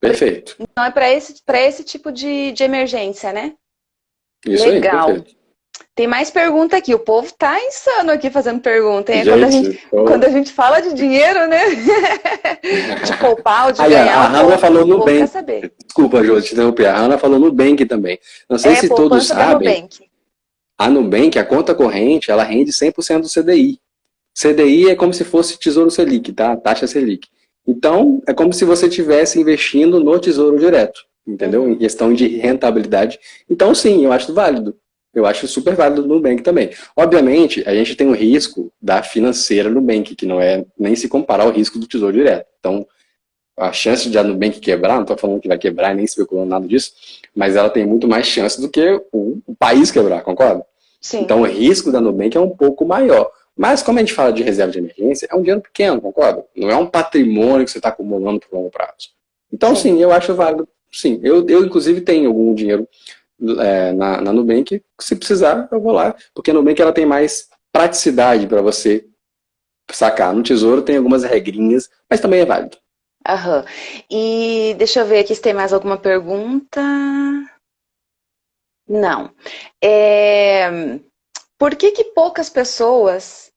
Perfeito. Então é para esse, esse tipo de, de emergência, né? Isso Legal. Aí, tem mais pergunta aqui. O povo tá insano aqui fazendo pergunta. Gente, quando, a gente, quando a gente fala de dinheiro, né? de poupar ou de Aí, ganhar. A Hanna falou no Bank. Desculpa, Jô, te interromper. A Hanna falou no Bank também. Não sei é, se todos sabem. A Nubank, a conta corrente, ela rende 100% do CDI. CDI é como se fosse Tesouro Selic, tá? Taxa Selic. Então, é como se você estivesse investindo no Tesouro Direto, entendeu? Em questão de rentabilidade. Então, sim, eu acho válido. Eu acho super válido no Nubank também. Obviamente, a gente tem o risco da financeira no Nubank, que não é nem se comparar ao risco do Tesouro Direto. Então, a chance de a Nubank quebrar, não estou falando que vai quebrar, nem especulando nada disso, mas ela tem muito mais chance do que o, o país quebrar, concorda? Sim. Então, o risco da Nubank é um pouco maior. Mas, como a gente fala de reserva de emergência, é um dinheiro pequeno, concorda? Não é um patrimônio que você está acumulando por longo prazo. Então, sim, eu acho válido. Sim, eu, eu inclusive tenho algum dinheiro é, na, na Nubank, se precisar, eu vou lá, porque a Nubank ela tem mais praticidade para você sacar. No Tesouro tem algumas regrinhas, mas também é válido. Aham. E deixa eu ver aqui se tem mais alguma pergunta. Não. É... Por que que poucas pessoas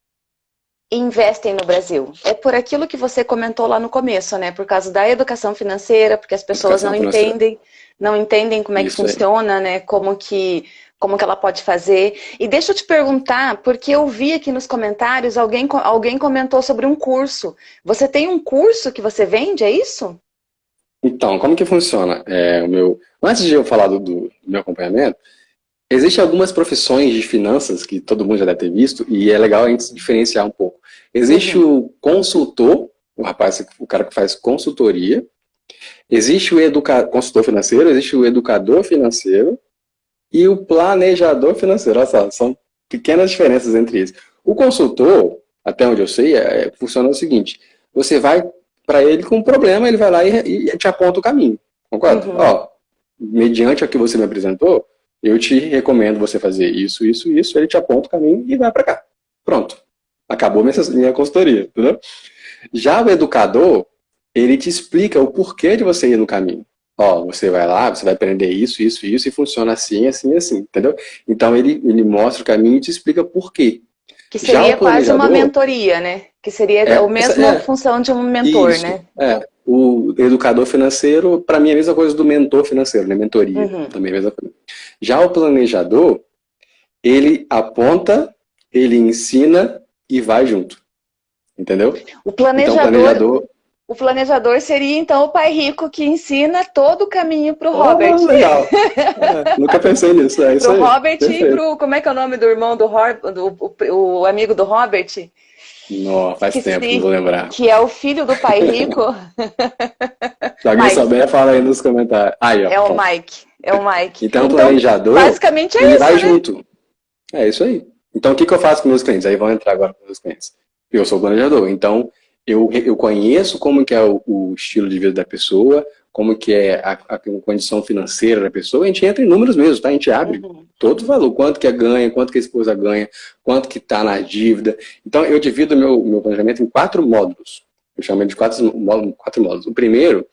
investem no Brasil? É por aquilo que você comentou lá no começo, né? Por causa da educação financeira, porque as pessoas educação não financeira. entendem não entendem como é que Isso funciona, aí. né? Como que, como que ela pode fazer. E deixa eu te perguntar, porque eu vi aqui nos comentários, alguém, alguém comentou sobre um curso. Você tem um curso que você vende, é isso? Então, como que funciona? É, o meu... Antes de eu falar do, do meu acompanhamento, existem algumas profissões de finanças que todo mundo já deve ter visto, e é legal a gente diferenciar um pouco. Existe uhum. o consultor, o rapaz, o cara que faz consultoria, existe o educa... consultor financeiro, existe o educador financeiro e o planejador financeiro. Olha só, são pequenas diferenças entre eles. O consultor, até onde eu sei, é, funciona o seguinte, você vai para ele com um problema, ele vai lá e, e te aponta o caminho, concorda? Uhum. Ó, mediante o que você me apresentou, eu te recomendo você fazer isso, isso, isso, ele te aponta o caminho e vai para cá. Pronto. Acabou minha, minha consultoria, entendeu? Já o educador, ele te explica o porquê de você ir no caminho. Ó, você vai lá, você vai aprender isso, isso, isso, e funciona assim, assim, assim, entendeu? Então ele, ele mostra o caminho e te explica por quê. Que seria quase uma mentoria, né? Que seria é, a mesma é, função de um mentor, isso, né? É, o educador financeiro, para mim é a mesma coisa do mentor financeiro, né? Mentoria, uhum. também é a mesma coisa. Já o planejador, ele aponta, ele ensina e vai junto. Entendeu? O planejador, então, o planejador o planejador seria, então, o pai rico que ensina todo o caminho para o oh, Robert. Legal. É, nunca pensei nisso. É para o Robert Perfeito. e para o... Como é que é o nome do irmão do Robert, do, o, o amigo do Robert? Não, faz que tempo, não vou lembrar. Que é o filho do pai rico. Se alguém Mike. souber, fala aí nos comentários. Aí, ó, é o Mike. É o Mike. Então, então o planejador... Basicamente é isso, vai né? junto. É isso aí. Então, o que, que eu faço com meus clientes? Aí vão entrar agora com meus clientes. Eu sou planejador, então eu, eu conheço como que é o, o, estilo de vida da pessoa, como que é a, a, condição financeira da pessoa, a gente entra em números mesmo, tá? A gente abre uhum. todo o valor, quanto que é ganha, quanto que a esposa ganha, quanto que está na dívida. Então, eu divido meu, meu planejamento em quatro módulos. Eu chamo de quatro, quatro módulos. O primeiro,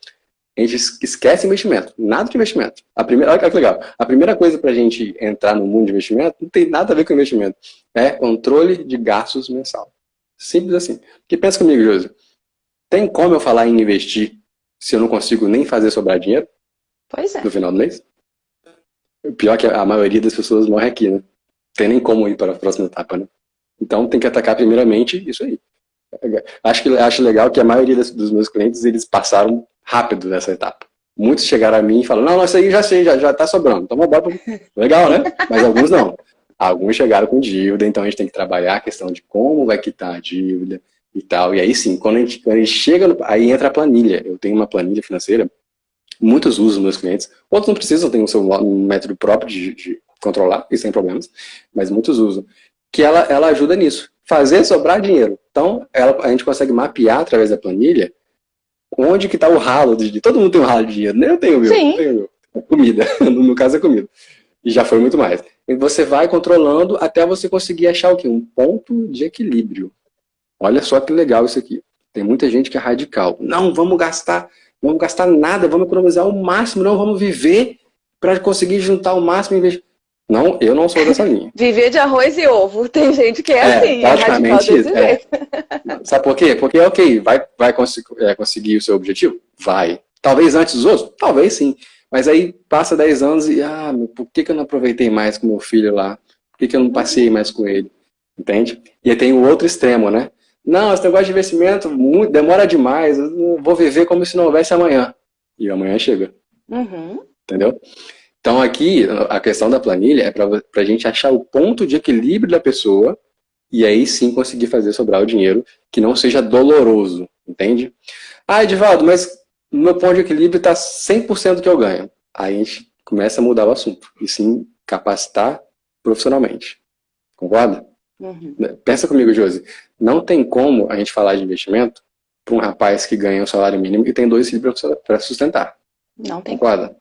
a gente esquece investimento, nada de investimento. A primeira, olha que legal, a primeira coisa para a gente entrar no mundo de investimento não tem nada a ver com investimento, é controle de gastos mensal. Simples assim. Porque pensa comigo, Josi. Tem como eu falar em investir se eu não consigo nem fazer sobrar dinheiro? Pois é. No final do mês? O pior é que a maioria das pessoas morre aqui, né? Tem nem como ir para a próxima etapa, né? Então tem que atacar primeiramente isso aí. Acho, que, acho legal que a maioria dos meus clientes, eles passaram rápido nessa etapa. Muitos chegaram a mim e falaram, não, não, isso aí já sei, já, já tá sobrando. Então bora Legal, né? Mas alguns não. Alguns chegaram com dívida, então a gente tem que trabalhar a questão de como vai quitar a dívida e tal. E aí sim, quando a gente, quando a gente chega, no, aí entra a planilha. Eu tenho uma planilha financeira, muitos usam meus clientes, outros não precisam, tem o seu método próprio de, de controlar, e sem problemas, mas muitos usam. Que ela, ela ajuda nisso, fazer sobrar dinheiro. Então, ela, a gente consegue mapear através da planilha onde que está o ralo de Todo mundo tem um ralo de dinheiro, nem eu tenho o meu. Sim. Tenho meu. É comida, no caso é comida. E já foi muito mais. E você vai controlando até você conseguir achar o quê? Um ponto de equilíbrio. Olha só que legal isso aqui. Tem muita gente que é radical. Não, vamos gastar, vamos gastar nada, vamos economizar o máximo, não, vamos viver para conseguir juntar o máximo em vez não, eu não sou dessa linha. Viver de arroz e ovo. Tem gente que é, é assim, é radical desse é. Sabe por quê? Porque, ok, vai, vai cons é, conseguir o seu objetivo? Vai. Talvez antes dos outros? Talvez sim. Mas aí passa 10 anos e, ah, por que, que eu não aproveitei mais com meu filho lá? Por que, que eu não passei mais com ele? Entende? E aí tem o outro extremo, né? Não, esse negócio de investimento muito, demora demais, eu vou viver como se não houvesse amanhã. E amanhã chega. Uhum. Entendeu? Então aqui, a questão da planilha é para a gente achar o ponto de equilíbrio da pessoa e aí sim conseguir fazer sobrar o dinheiro que não seja doloroso, entende? Ah, Edivaldo, mas meu ponto de equilíbrio está 100% do que eu ganho. Aí a gente começa a mudar o assunto. E sim, capacitar profissionalmente. Concorda? Uhum. Pensa comigo, Josi. Não tem como a gente falar de investimento para um rapaz que ganha um salário mínimo e tem dois filhos para sustentar. Não tem Concorda?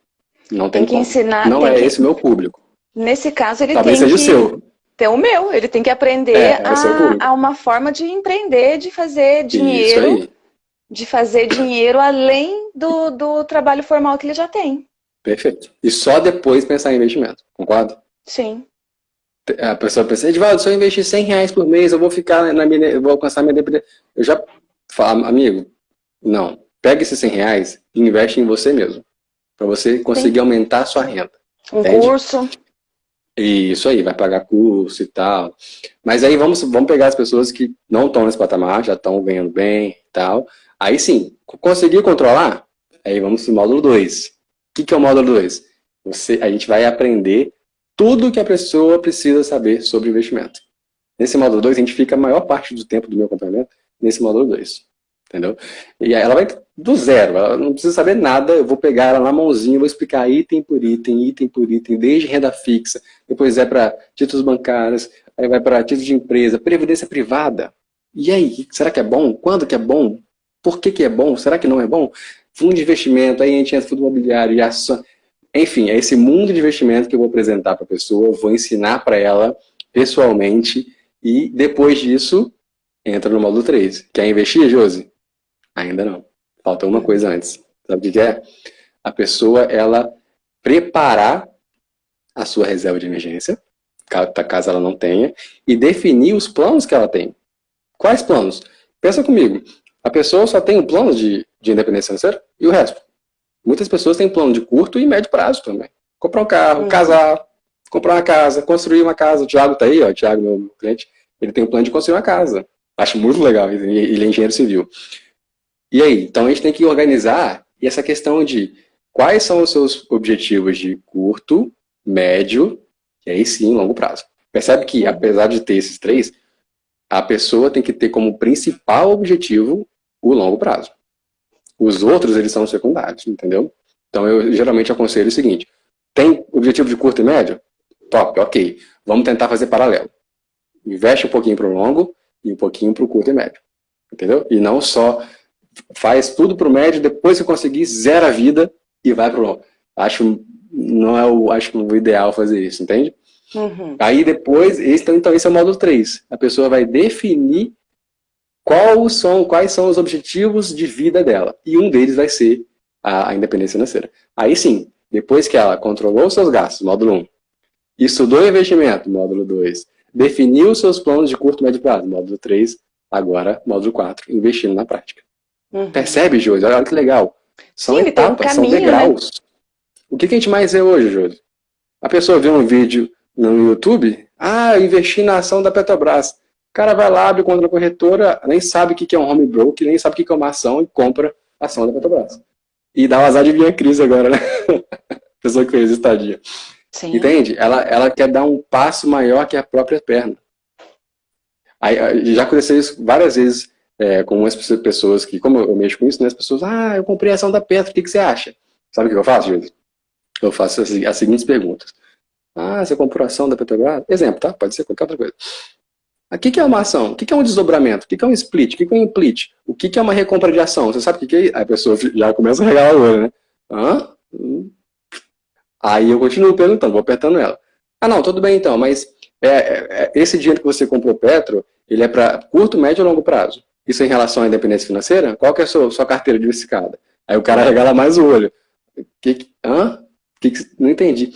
Não tem, tem que como. ensinar. Não é que... esse o meu público. Nesse caso, ele Talvez tem seja que... o seu. Ter o meu. Ele tem que aprender é, é a, a, uma forma de empreender, de fazer dinheiro. Isso aí de fazer dinheiro além do, do trabalho formal que ele já tem. Perfeito. E só depois pensar em investimento, concorda? Sim. A pessoa pensa, Edvaldo, se eu investir 100 reais por mês, eu vou ficar na minha, eu vou alcançar minha dependência. Eu já falo, amigo, não. Pega esses 100 reais e investe em você mesmo. Para você conseguir Sim. aumentar a sua renda. Um entende? curso. Isso aí, vai pagar curso e tal. Mas aí vamos, vamos pegar as pessoas que não estão nesse patamar, já estão ganhando bem e tal. Aí sim, conseguir controlar? Aí vamos para o módulo 2. O que, que é o módulo 2? A gente vai aprender tudo que a pessoa precisa saber sobre investimento. Nesse módulo 2, a gente fica a maior parte do tempo do meu acompanhamento nesse módulo 2. Entendeu? E ela vai do zero, ela não precisa saber nada, eu vou pegar ela na mãozinha, vou explicar item por item, item por item, desde renda fixa, depois é para títulos bancários, aí vai para títulos de empresa, previdência privada. E aí, será que é bom? Quando que é bom? Por que que é bom? Será que não é bom? Fundo de investimento, aí a gente entra fundo imobiliário, ação. Enfim, é esse mundo de investimento que eu vou apresentar para a pessoa, vou ensinar para ela pessoalmente, e depois disso, entra no módulo 3. Quer investir, Josi? Ainda não. Falta uma coisa antes. Sabe o que é? A pessoa, ela preparar a sua reserva de emergência, caso ela não tenha, e definir os planos que ela tem. Quais planos? Pensa comigo. A pessoa só tem um plano de, de independência financeira e o resto. Muitas pessoas têm plano de curto e médio prazo também. Comprar um carro, uhum. casar, comprar uma casa, construir uma casa. O Thiago tá aí, ó, o Thiago, meu cliente, ele tem um plano de construir uma casa. Acho muito legal, ele é engenheiro civil. E aí, então a gente tem que organizar e essa questão de quais são os seus objetivos de curto, médio e aí sim longo prazo. Percebe que, apesar de ter esses três, a pessoa tem que ter como principal objetivo o longo prazo. Os outros, eles são secundários, entendeu? Então, eu geralmente aconselho o seguinte, tem objetivo de curto e médio? Top, ok. Vamos tentar fazer paralelo. Investe um pouquinho para o longo e um pouquinho para o curto e médio. Entendeu? E não só faz tudo para o médio, depois que conseguir, zera a vida e vai para o longo. Acho, não é o, acho o ideal fazer isso, entende? Uhum. Aí depois, esse, então, então esse é o módulo 3. A pessoa vai definir quais são, quais são os objetivos de vida dela. E um deles vai ser a, a independência financeira. Aí sim, depois que ela controlou seus gastos, módulo 1, estudou investimento, módulo 2, definiu os seus planos de curto e médio prazo, módulo 3, agora módulo 4, investindo na prática. Uhum. Percebe, Josi? Olha que legal. São sim, etapas, um caminho, são degraus. Né? O que, que a gente mais vê hoje, Josi? A pessoa vê um vídeo no YouTube, ah, investi na ação da Petrobras. O cara vai lá, abre conta da corretora, nem sabe o que é um home broker, nem sabe o que é uma ação e compra a ação da Petrobras. E dá o azar de vir a crise agora, né? Pessoa que fez estadia. Sim. Entende? Ela, ela quer dar um passo maior que a própria perna. Aí, já aconteceu isso várias vezes é, com umas pessoas que, como eu mexo com isso, né, as pessoas, ah, eu comprei a ação da Petro, o que, que você acha? Sabe o que eu faço, gente? Eu faço as, as seguintes perguntas. Ah, você comprou ação da Petrobras? Exemplo, tá? Pode ser qualquer outra coisa. O que, é uma ação? O que, é um desdobramento? O que, é um split? O que, é um implit? O que, é uma recompra de ação? Você sabe o que, é? Aí a pessoa já começa a regalar o olho, né? Hã? Aí eu continuo perguntando, vou apertando ela. Ah, não, tudo bem então, mas é, é, é esse dinheiro que você comprou Petro, ele é para curto, médio ou longo prazo? Isso em relação à independência financeira? Qual que é a sua, sua carteira diversificada? Aí o cara regala mais o olho. Que, hã? Que, não entendi.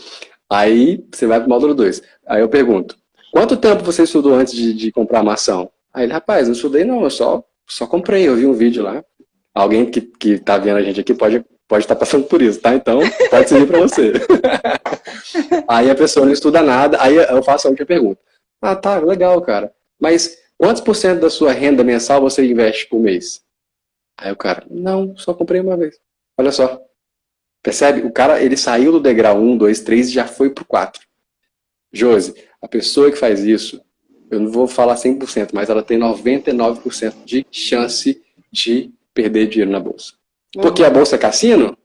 Aí você vai para o módulo 2. Aí eu pergunto, quanto tempo você estudou antes de, de comprar ação? Aí ele, rapaz, não estudei não, eu só, só comprei, eu vi um vídeo lá. Alguém que, que tá vendo a gente aqui pode pode estar tá passando por isso, tá? Então, pode servir para você. aí a pessoa não estuda nada, aí eu faço a última pergunta. Ah, tá, legal, cara. Mas quantos por cento da sua renda mensal você investe por mês? Aí o cara, não, só comprei uma vez. Olha só, Percebe? O cara, ele saiu do degrau 1, 2, 3 e já foi pro 4. Josi, a pessoa que faz isso, eu não vou falar 100%, mas ela tem 99% de chance de perder dinheiro na bolsa. Por que a bolsa é cassino?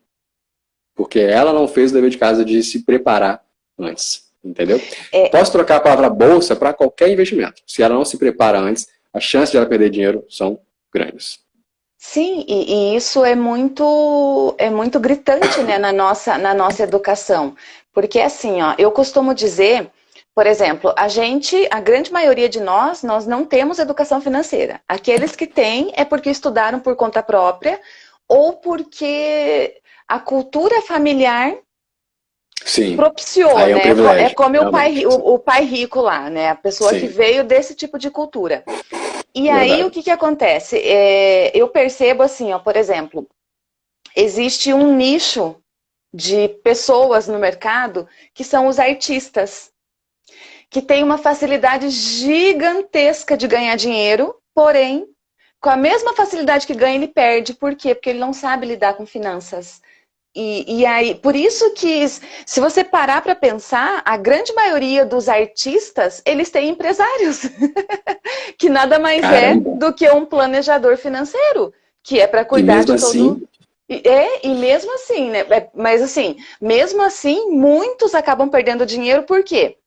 Porque ela não fez o dever de casa de se preparar antes. Entendeu? É... Posso trocar a palavra bolsa para qualquer investimento. Se ela não se prepara antes, as chances de ela perder dinheiro são grandes. Sim, e, e, isso é muito, é muito gritante né, na, nossa, na nossa educação. Porque assim, ó, eu costumo dizer, por exemplo, a gente, a grande maioria de nós, nós não temos educação financeira. Aqueles que têm é porque estudaram por conta própria ou porque a cultura familiar Sim. propiciou, é um né? é como o pai, o, o, pai rico lá, né? A pessoa Sim. que veio desse tipo de cultura. E Verdade. aí, o que que acontece? É, eu percebo assim, ó, por exemplo, existe um nicho de pessoas no mercado que são os artistas, que tem uma facilidade gigantesca de ganhar dinheiro, porém, com a mesma facilidade que ganha, ele perde. Por quê? Porque ele não sabe lidar com finanças. E, e aí, por isso que, se você parar para pensar, a grande maioria dos artistas, eles têm empresários, que nada mais é Caramba. é do que um planejador financeiro, que é para cuidar de assim, todo... É, e mesmo assim, né? É, mas assim, mesmo assim, muitos acabam perdendo dinheiro, por quê?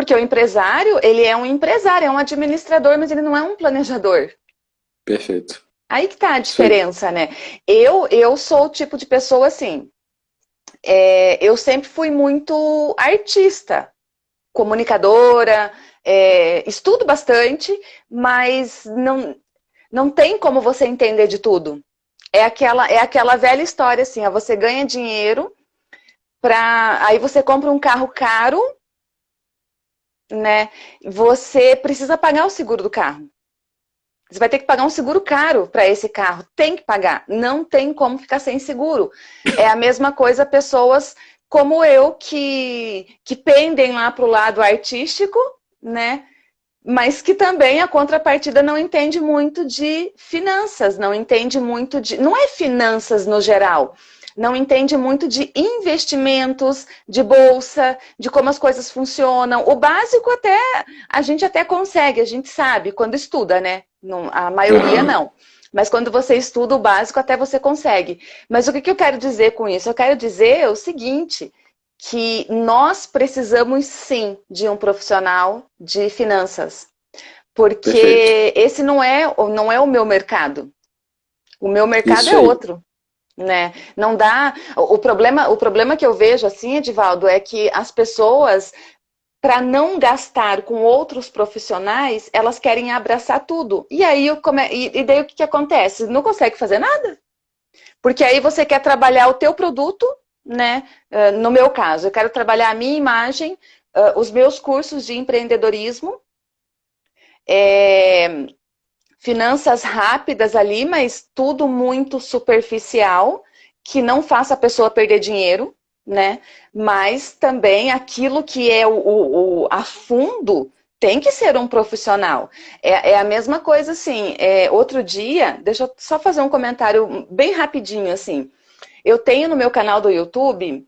Porque o empresário, ele é um empresário, é um administrador, mas ele não é um planejador. Perfeito. Aí que tá a diferença, Sim. né? Eu, eu sou o tipo de pessoa assim, é, eu sempre fui muito artista, comunicadora, é, estudo bastante, mas não, não tem como você entender de tudo. É aquela, é aquela velha história assim, ó, você ganha dinheiro, pra, aí você compra um carro caro, né? Você precisa pagar o seguro do carro. Você vai ter que pagar um seguro caro para esse carro. Tem que pagar. Não tem como ficar sem seguro. É a mesma coisa pessoas como eu que, que pendem lá para o lado artístico, né? Mas que também a contrapartida não entende muito de finanças, não entende muito de... Não é finanças no geral, não entende muito de investimentos, de bolsa, de como as coisas funcionam. O básico até, a gente até consegue, a gente sabe quando estuda, né? Não, a maioria não. Mas quando você estuda o básico, até você consegue. Mas o que, que eu quero dizer com isso? Eu quero dizer o seguinte, que nós precisamos sim de um profissional de finanças. Porque Perfeito. esse não é, não é o meu mercado. O meu mercado é outro né? Não dá. O problema, o problema que eu vejo assim, Edivaldo, é que as pessoas para não gastar com outros profissionais, elas querem abraçar tudo. E aí, come... e daí o que, que acontece? Não consegue fazer nada. Porque aí você quer trabalhar o teu produto, né? Uh, no meu caso, eu quero trabalhar a minha imagem, uh, os meus cursos de empreendedorismo, é, finanças rápidas ali, mas tudo muito superficial, que não faça a pessoa perder dinheiro, né? Mas também aquilo que é o, o, o a fundo tem que ser um profissional. É, é a mesma coisa assim, é, outro dia, deixa eu só fazer um comentário bem rapidinho assim. Eu tenho no meu canal do YouTube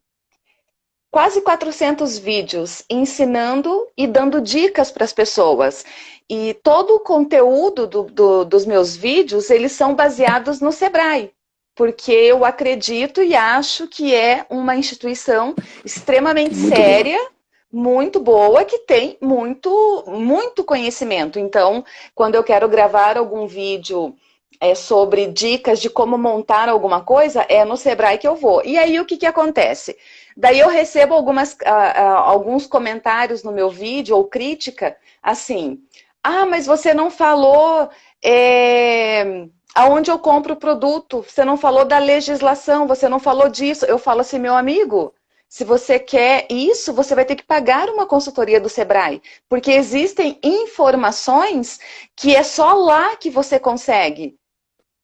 quase 400 vídeos ensinando e dando dicas para as pessoas. E todo o conteúdo do, do, dos meus vídeos, eles são baseados no Sebrae. Porque eu acredito e acho que é uma instituição extremamente muito séria, boa. muito boa, que tem muito, muito conhecimento. Então, quando eu quero gravar algum vídeo é, sobre dicas de como montar alguma coisa, é no Sebrae que eu vou. E aí, o que, que acontece? Daí eu recebo algumas, uh, uh, alguns comentários no meu vídeo, ou crítica, assim, ah, mas você não falou é, aonde eu compro o produto, você não falou da legislação, você não falou disso. Eu falo assim, meu amigo, se você quer isso, você vai ter que pagar uma consultoria do Sebrae, porque existem informações que é só lá que você consegue.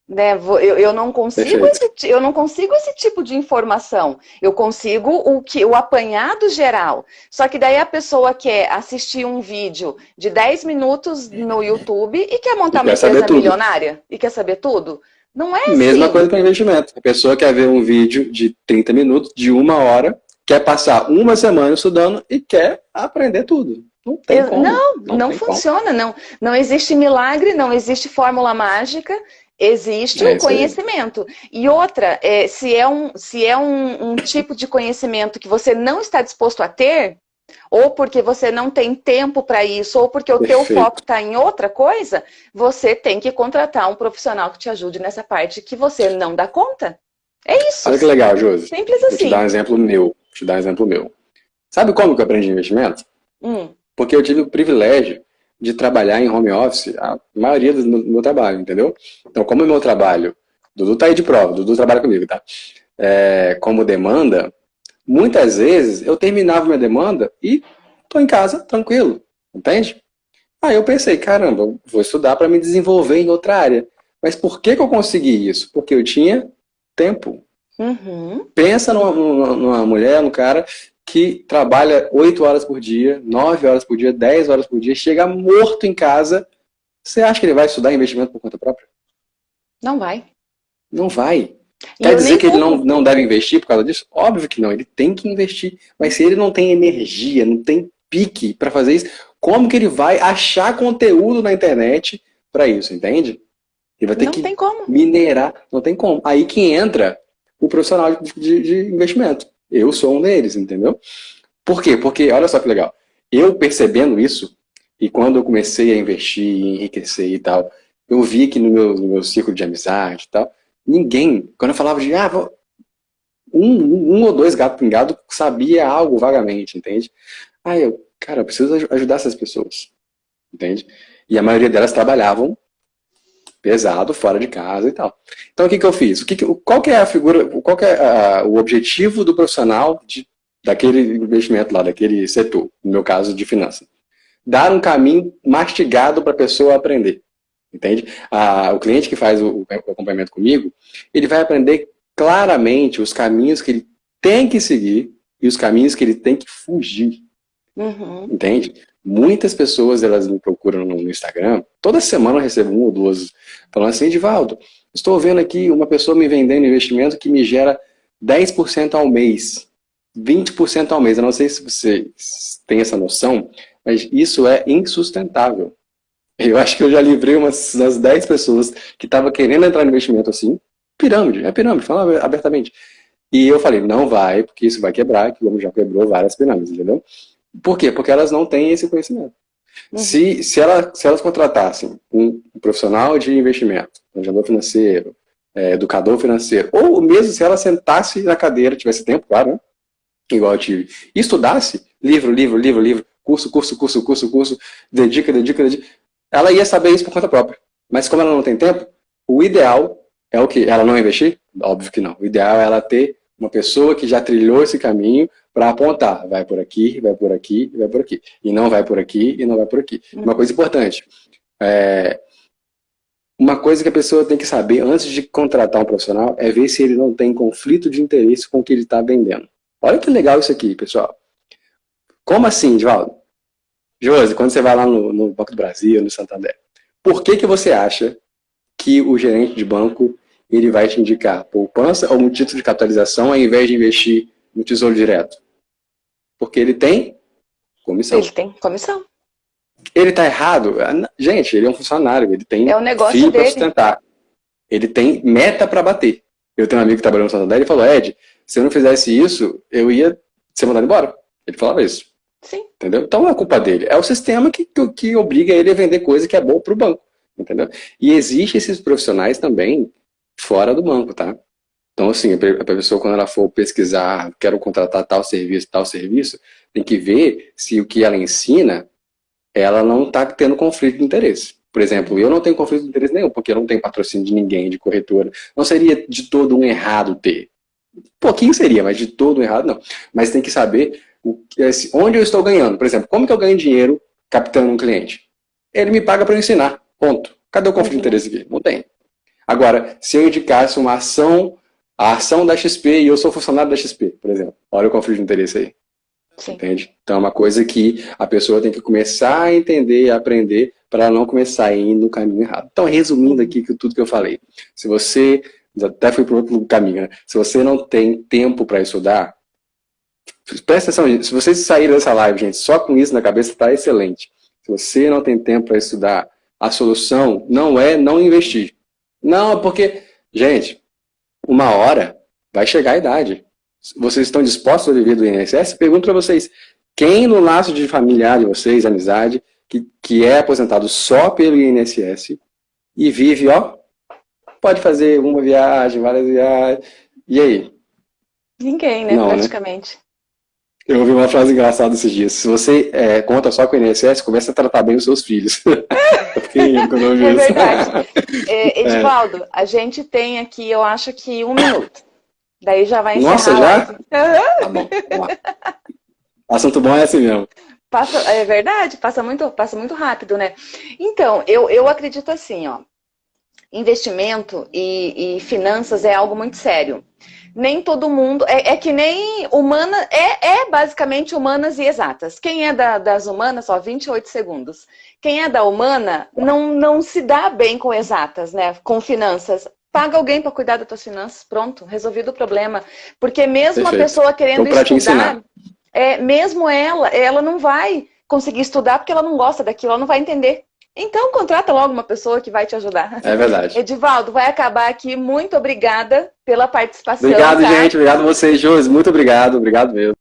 Né? Eu, eu, não consigo esse, eu não consigo esse tipo de informação. Eu consigo o, que, o apanhado geral. Só que daí a pessoa quer assistir um vídeo de 10 minutos no YouTube e quer montar e uma empresa milionária e quer saber tudo. Não é Mesma assim. coisa para investimento. A pessoa quer ver um vídeo de 30 minutos, de uma hora, quer passar uma semana estudando e quer aprender tudo. Não, tem como. não, não, não funciona. Não, não existe milagre, não existe fórmula mágica. Existe é, um conhecimento. E outra, é, se é, um, se é um, um tipo de conhecimento que você não está disposto a ter, ou porque você não tem tempo para isso, ou porque o Perfeito. teu foco está em outra coisa, você tem que contratar um profissional que te ajude nessa parte que você não dá conta. É isso. Olha que legal, Josi. Simples assim. Vou te assim. dar um exemplo meu. Vou te dar um exemplo meu. Sabe como que eu aprendi investimento? Hum. Porque eu tive o privilégio de trabalhar em home office a maioria do meu trabalho, entendeu? Então, como o meu trabalho, Dudu tá aí de prova, Dudu trabalha comigo, tá? É, como demanda, muitas vezes eu terminava minha demanda e tô em casa tranquilo, entende? Aí eu pensei, caramba, vou estudar para me desenvolver em outra área. Mas por que, que eu consegui isso? Porque eu tinha tempo. Uhum. Pensa numa, numa mulher, num cara que trabalha 8 horas por dia, 9 horas por dia, 10 horas por dia, chega morto em casa, você acha que ele vai estudar investimento por conta própria? Não vai. Não vai. Quer dizer que ele não, não deve investir por causa disso? Óbvio que não, ele tem que investir. Mas se ele não tem energia, não tem pique para fazer isso, como que ele vai achar conteúdo na internet para isso, entende? Ele vai ter não que minerar, não tem como. Aí que entra o profissional de, de, de investimento. Eu sou um deles, entendeu? Por quê? Porque, olha só que legal, eu percebendo isso, e quando eu comecei a investir, enriquecer e tal, eu vi que no meu, no meu ciclo de amizade e tal, ninguém, quando eu falava de, ah, um, um ou dois gatos pingados sabia algo vagamente, entende? Aí eu, cara, eu preciso ajudar essas pessoas, entende? E a maioria delas trabalhavam pesado, fora de casa e tal. Então o que, que eu fiz? O que, que qual que é a figura, qual que é a, o objetivo do profissional de, daquele investimento lá, daquele setor, no meu caso de finanças? Dar um caminho mastigado para a pessoa aprender. Entende? A, o cliente que faz o, o acompanhamento comigo, ele vai aprender claramente os caminhos que ele tem que seguir e os caminhos que ele tem que fugir. Uhum. Entende? Muitas pessoas, elas me procuram no Instagram, toda semana eu recebo uma ou duas, falando assim, Edivaldo, estou vendo aqui uma pessoa me vendendo investimento que me gera 10% ao mês, 20% ao mês. Eu não sei se você tem essa noção, mas isso é insustentável. Eu acho que eu já livrei umas, umas 10 pessoas que estavam querendo entrar no investimento assim, pirâmide, é pirâmide, fala abertamente. E eu falei, não vai, porque isso vai quebrar, que já quebrou várias pirâmides, entendeu? Por quê? Porque elas não têm esse conhecimento. Uhum. Se, se, ela, se elas contratassem um profissional de investimento, planejador financeiro, é, educador financeiro, ou mesmo se ela sentasse na cadeira, tivesse tempo, claro, né? igual eu tive, e estudasse, livro, livro, livro, livro, curso, curso, curso, curso, curso, dedica, dedica, dedica, ela ia saber isso por conta própria. Mas como ela não tem tempo, o ideal é o que? Ela não investir? Óbvio que não. O ideal é ela ter uma pessoa que já trilhou esse caminho para apontar. Vai por aqui, vai por aqui, vai por aqui. E não vai por aqui, e não vai por aqui. Uma coisa importante. É, uma coisa que a pessoa tem que saber antes de contratar um profissional é ver se ele não tem conflito de interesse com o que ele está vendendo. Olha que legal isso aqui, pessoal. Como assim, Divaldo? Josi, quando você vai lá no, no Banco do Brasil, no Santander, por que, que você acha que o gerente de banco ele vai te indicar poupança ou um título de capitalização ao invés de investir no tesouro direto? Porque ele tem comissão. Ele tem comissão. Ele está errado? Gente, ele é um funcionário, ele tem é o negócio para sustentar. Ele tem meta para bater. Eu tenho um amigo que trabalhou no Santander e falou, Ed, se eu não fizesse isso, eu ia ser mandado embora. Ele falava isso. Sim. Entendeu? Então não é culpa dele. É o sistema que, que, que obriga ele a vender coisa que é boa para o banco. Entendeu? E existe esses profissionais também fora do banco, tá? Então, assim, a pessoa, quando ela for pesquisar, quero contratar tal serviço, tal serviço, tem que ver se o que ela ensina, ela não está tendo conflito de interesse. Por exemplo, eu não tenho conflito de interesse nenhum, porque eu não tenho patrocínio de ninguém, de corretora. Não seria de todo um errado ter. Um pouquinho seria, mas de todo um errado não. Mas tem que saber onde eu estou ganhando. Por exemplo, como que eu ganho dinheiro captando um cliente? Ele me paga para ensinar, ponto. Cadê o conflito de interesse aqui? Não tem. Agora, se eu indicasse uma ação, a ação da XP e eu sou funcionário da XP, por exemplo, olha o conflito de interesse aí. Sim. Entende? Então é uma coisa que a pessoa tem que começar a entender e aprender para não começar a ir no caminho errado. Então, resumindo aqui tudo que eu falei, se você, até fui para outro caminho, né? se você não tem tempo para estudar, presta atenção, gente, se vocês saírem dessa live, gente, só com isso na cabeça está excelente. Se você não tem tempo para estudar, a solução não é não investir. Não, porque, gente, uma hora vai chegar a idade. Vocês estão dispostos a viver do INSS? Pergunto para vocês, quem no laço de familiar de vocês, amizade, que, que é aposentado só pelo INSS e vive, ó, pode fazer uma viagem, várias viagens, e aí? Ninguém, né, Não, né? praticamente. Né? Eu ouvi uma frase engraçada esses dias. Se você é, conta só com o INSS, comece a tratar bem os seus filhos. é verdade. É, Edivaldo, é. a gente tem aqui, eu acho que um minuto. Daí já vai encerrar. Nossa, já? Tá bom, Assunto bom é assim mesmo. Passa, é verdade, passa muito, passa muito rápido, né? Então, eu, eu acredito assim, ó. Investimento e, e finanças é algo muito sério. Nem todo mundo. É, é que nem humana, é, é, basicamente humanas e exatas. Quem é da, das humanas, só 28 segundos. Quem é da humana não, não se dá bem com exatas, né? Com finanças. Paga alguém para cuidar das tuas finanças, pronto, resolvido o problema. Porque mesmo Perfeito. a pessoa querendo então, estudar, é, mesmo ela, ela não vai conseguir estudar porque ela não gosta daquilo, ela não vai entender. Então, contrata logo uma pessoa que vai te ajudar. É verdade. Edivaldo, vai acabar aqui. Muito obrigada pela participação. Obrigado, tá? gente. Obrigado a vocês, Josi. Muito obrigado. Obrigado mesmo.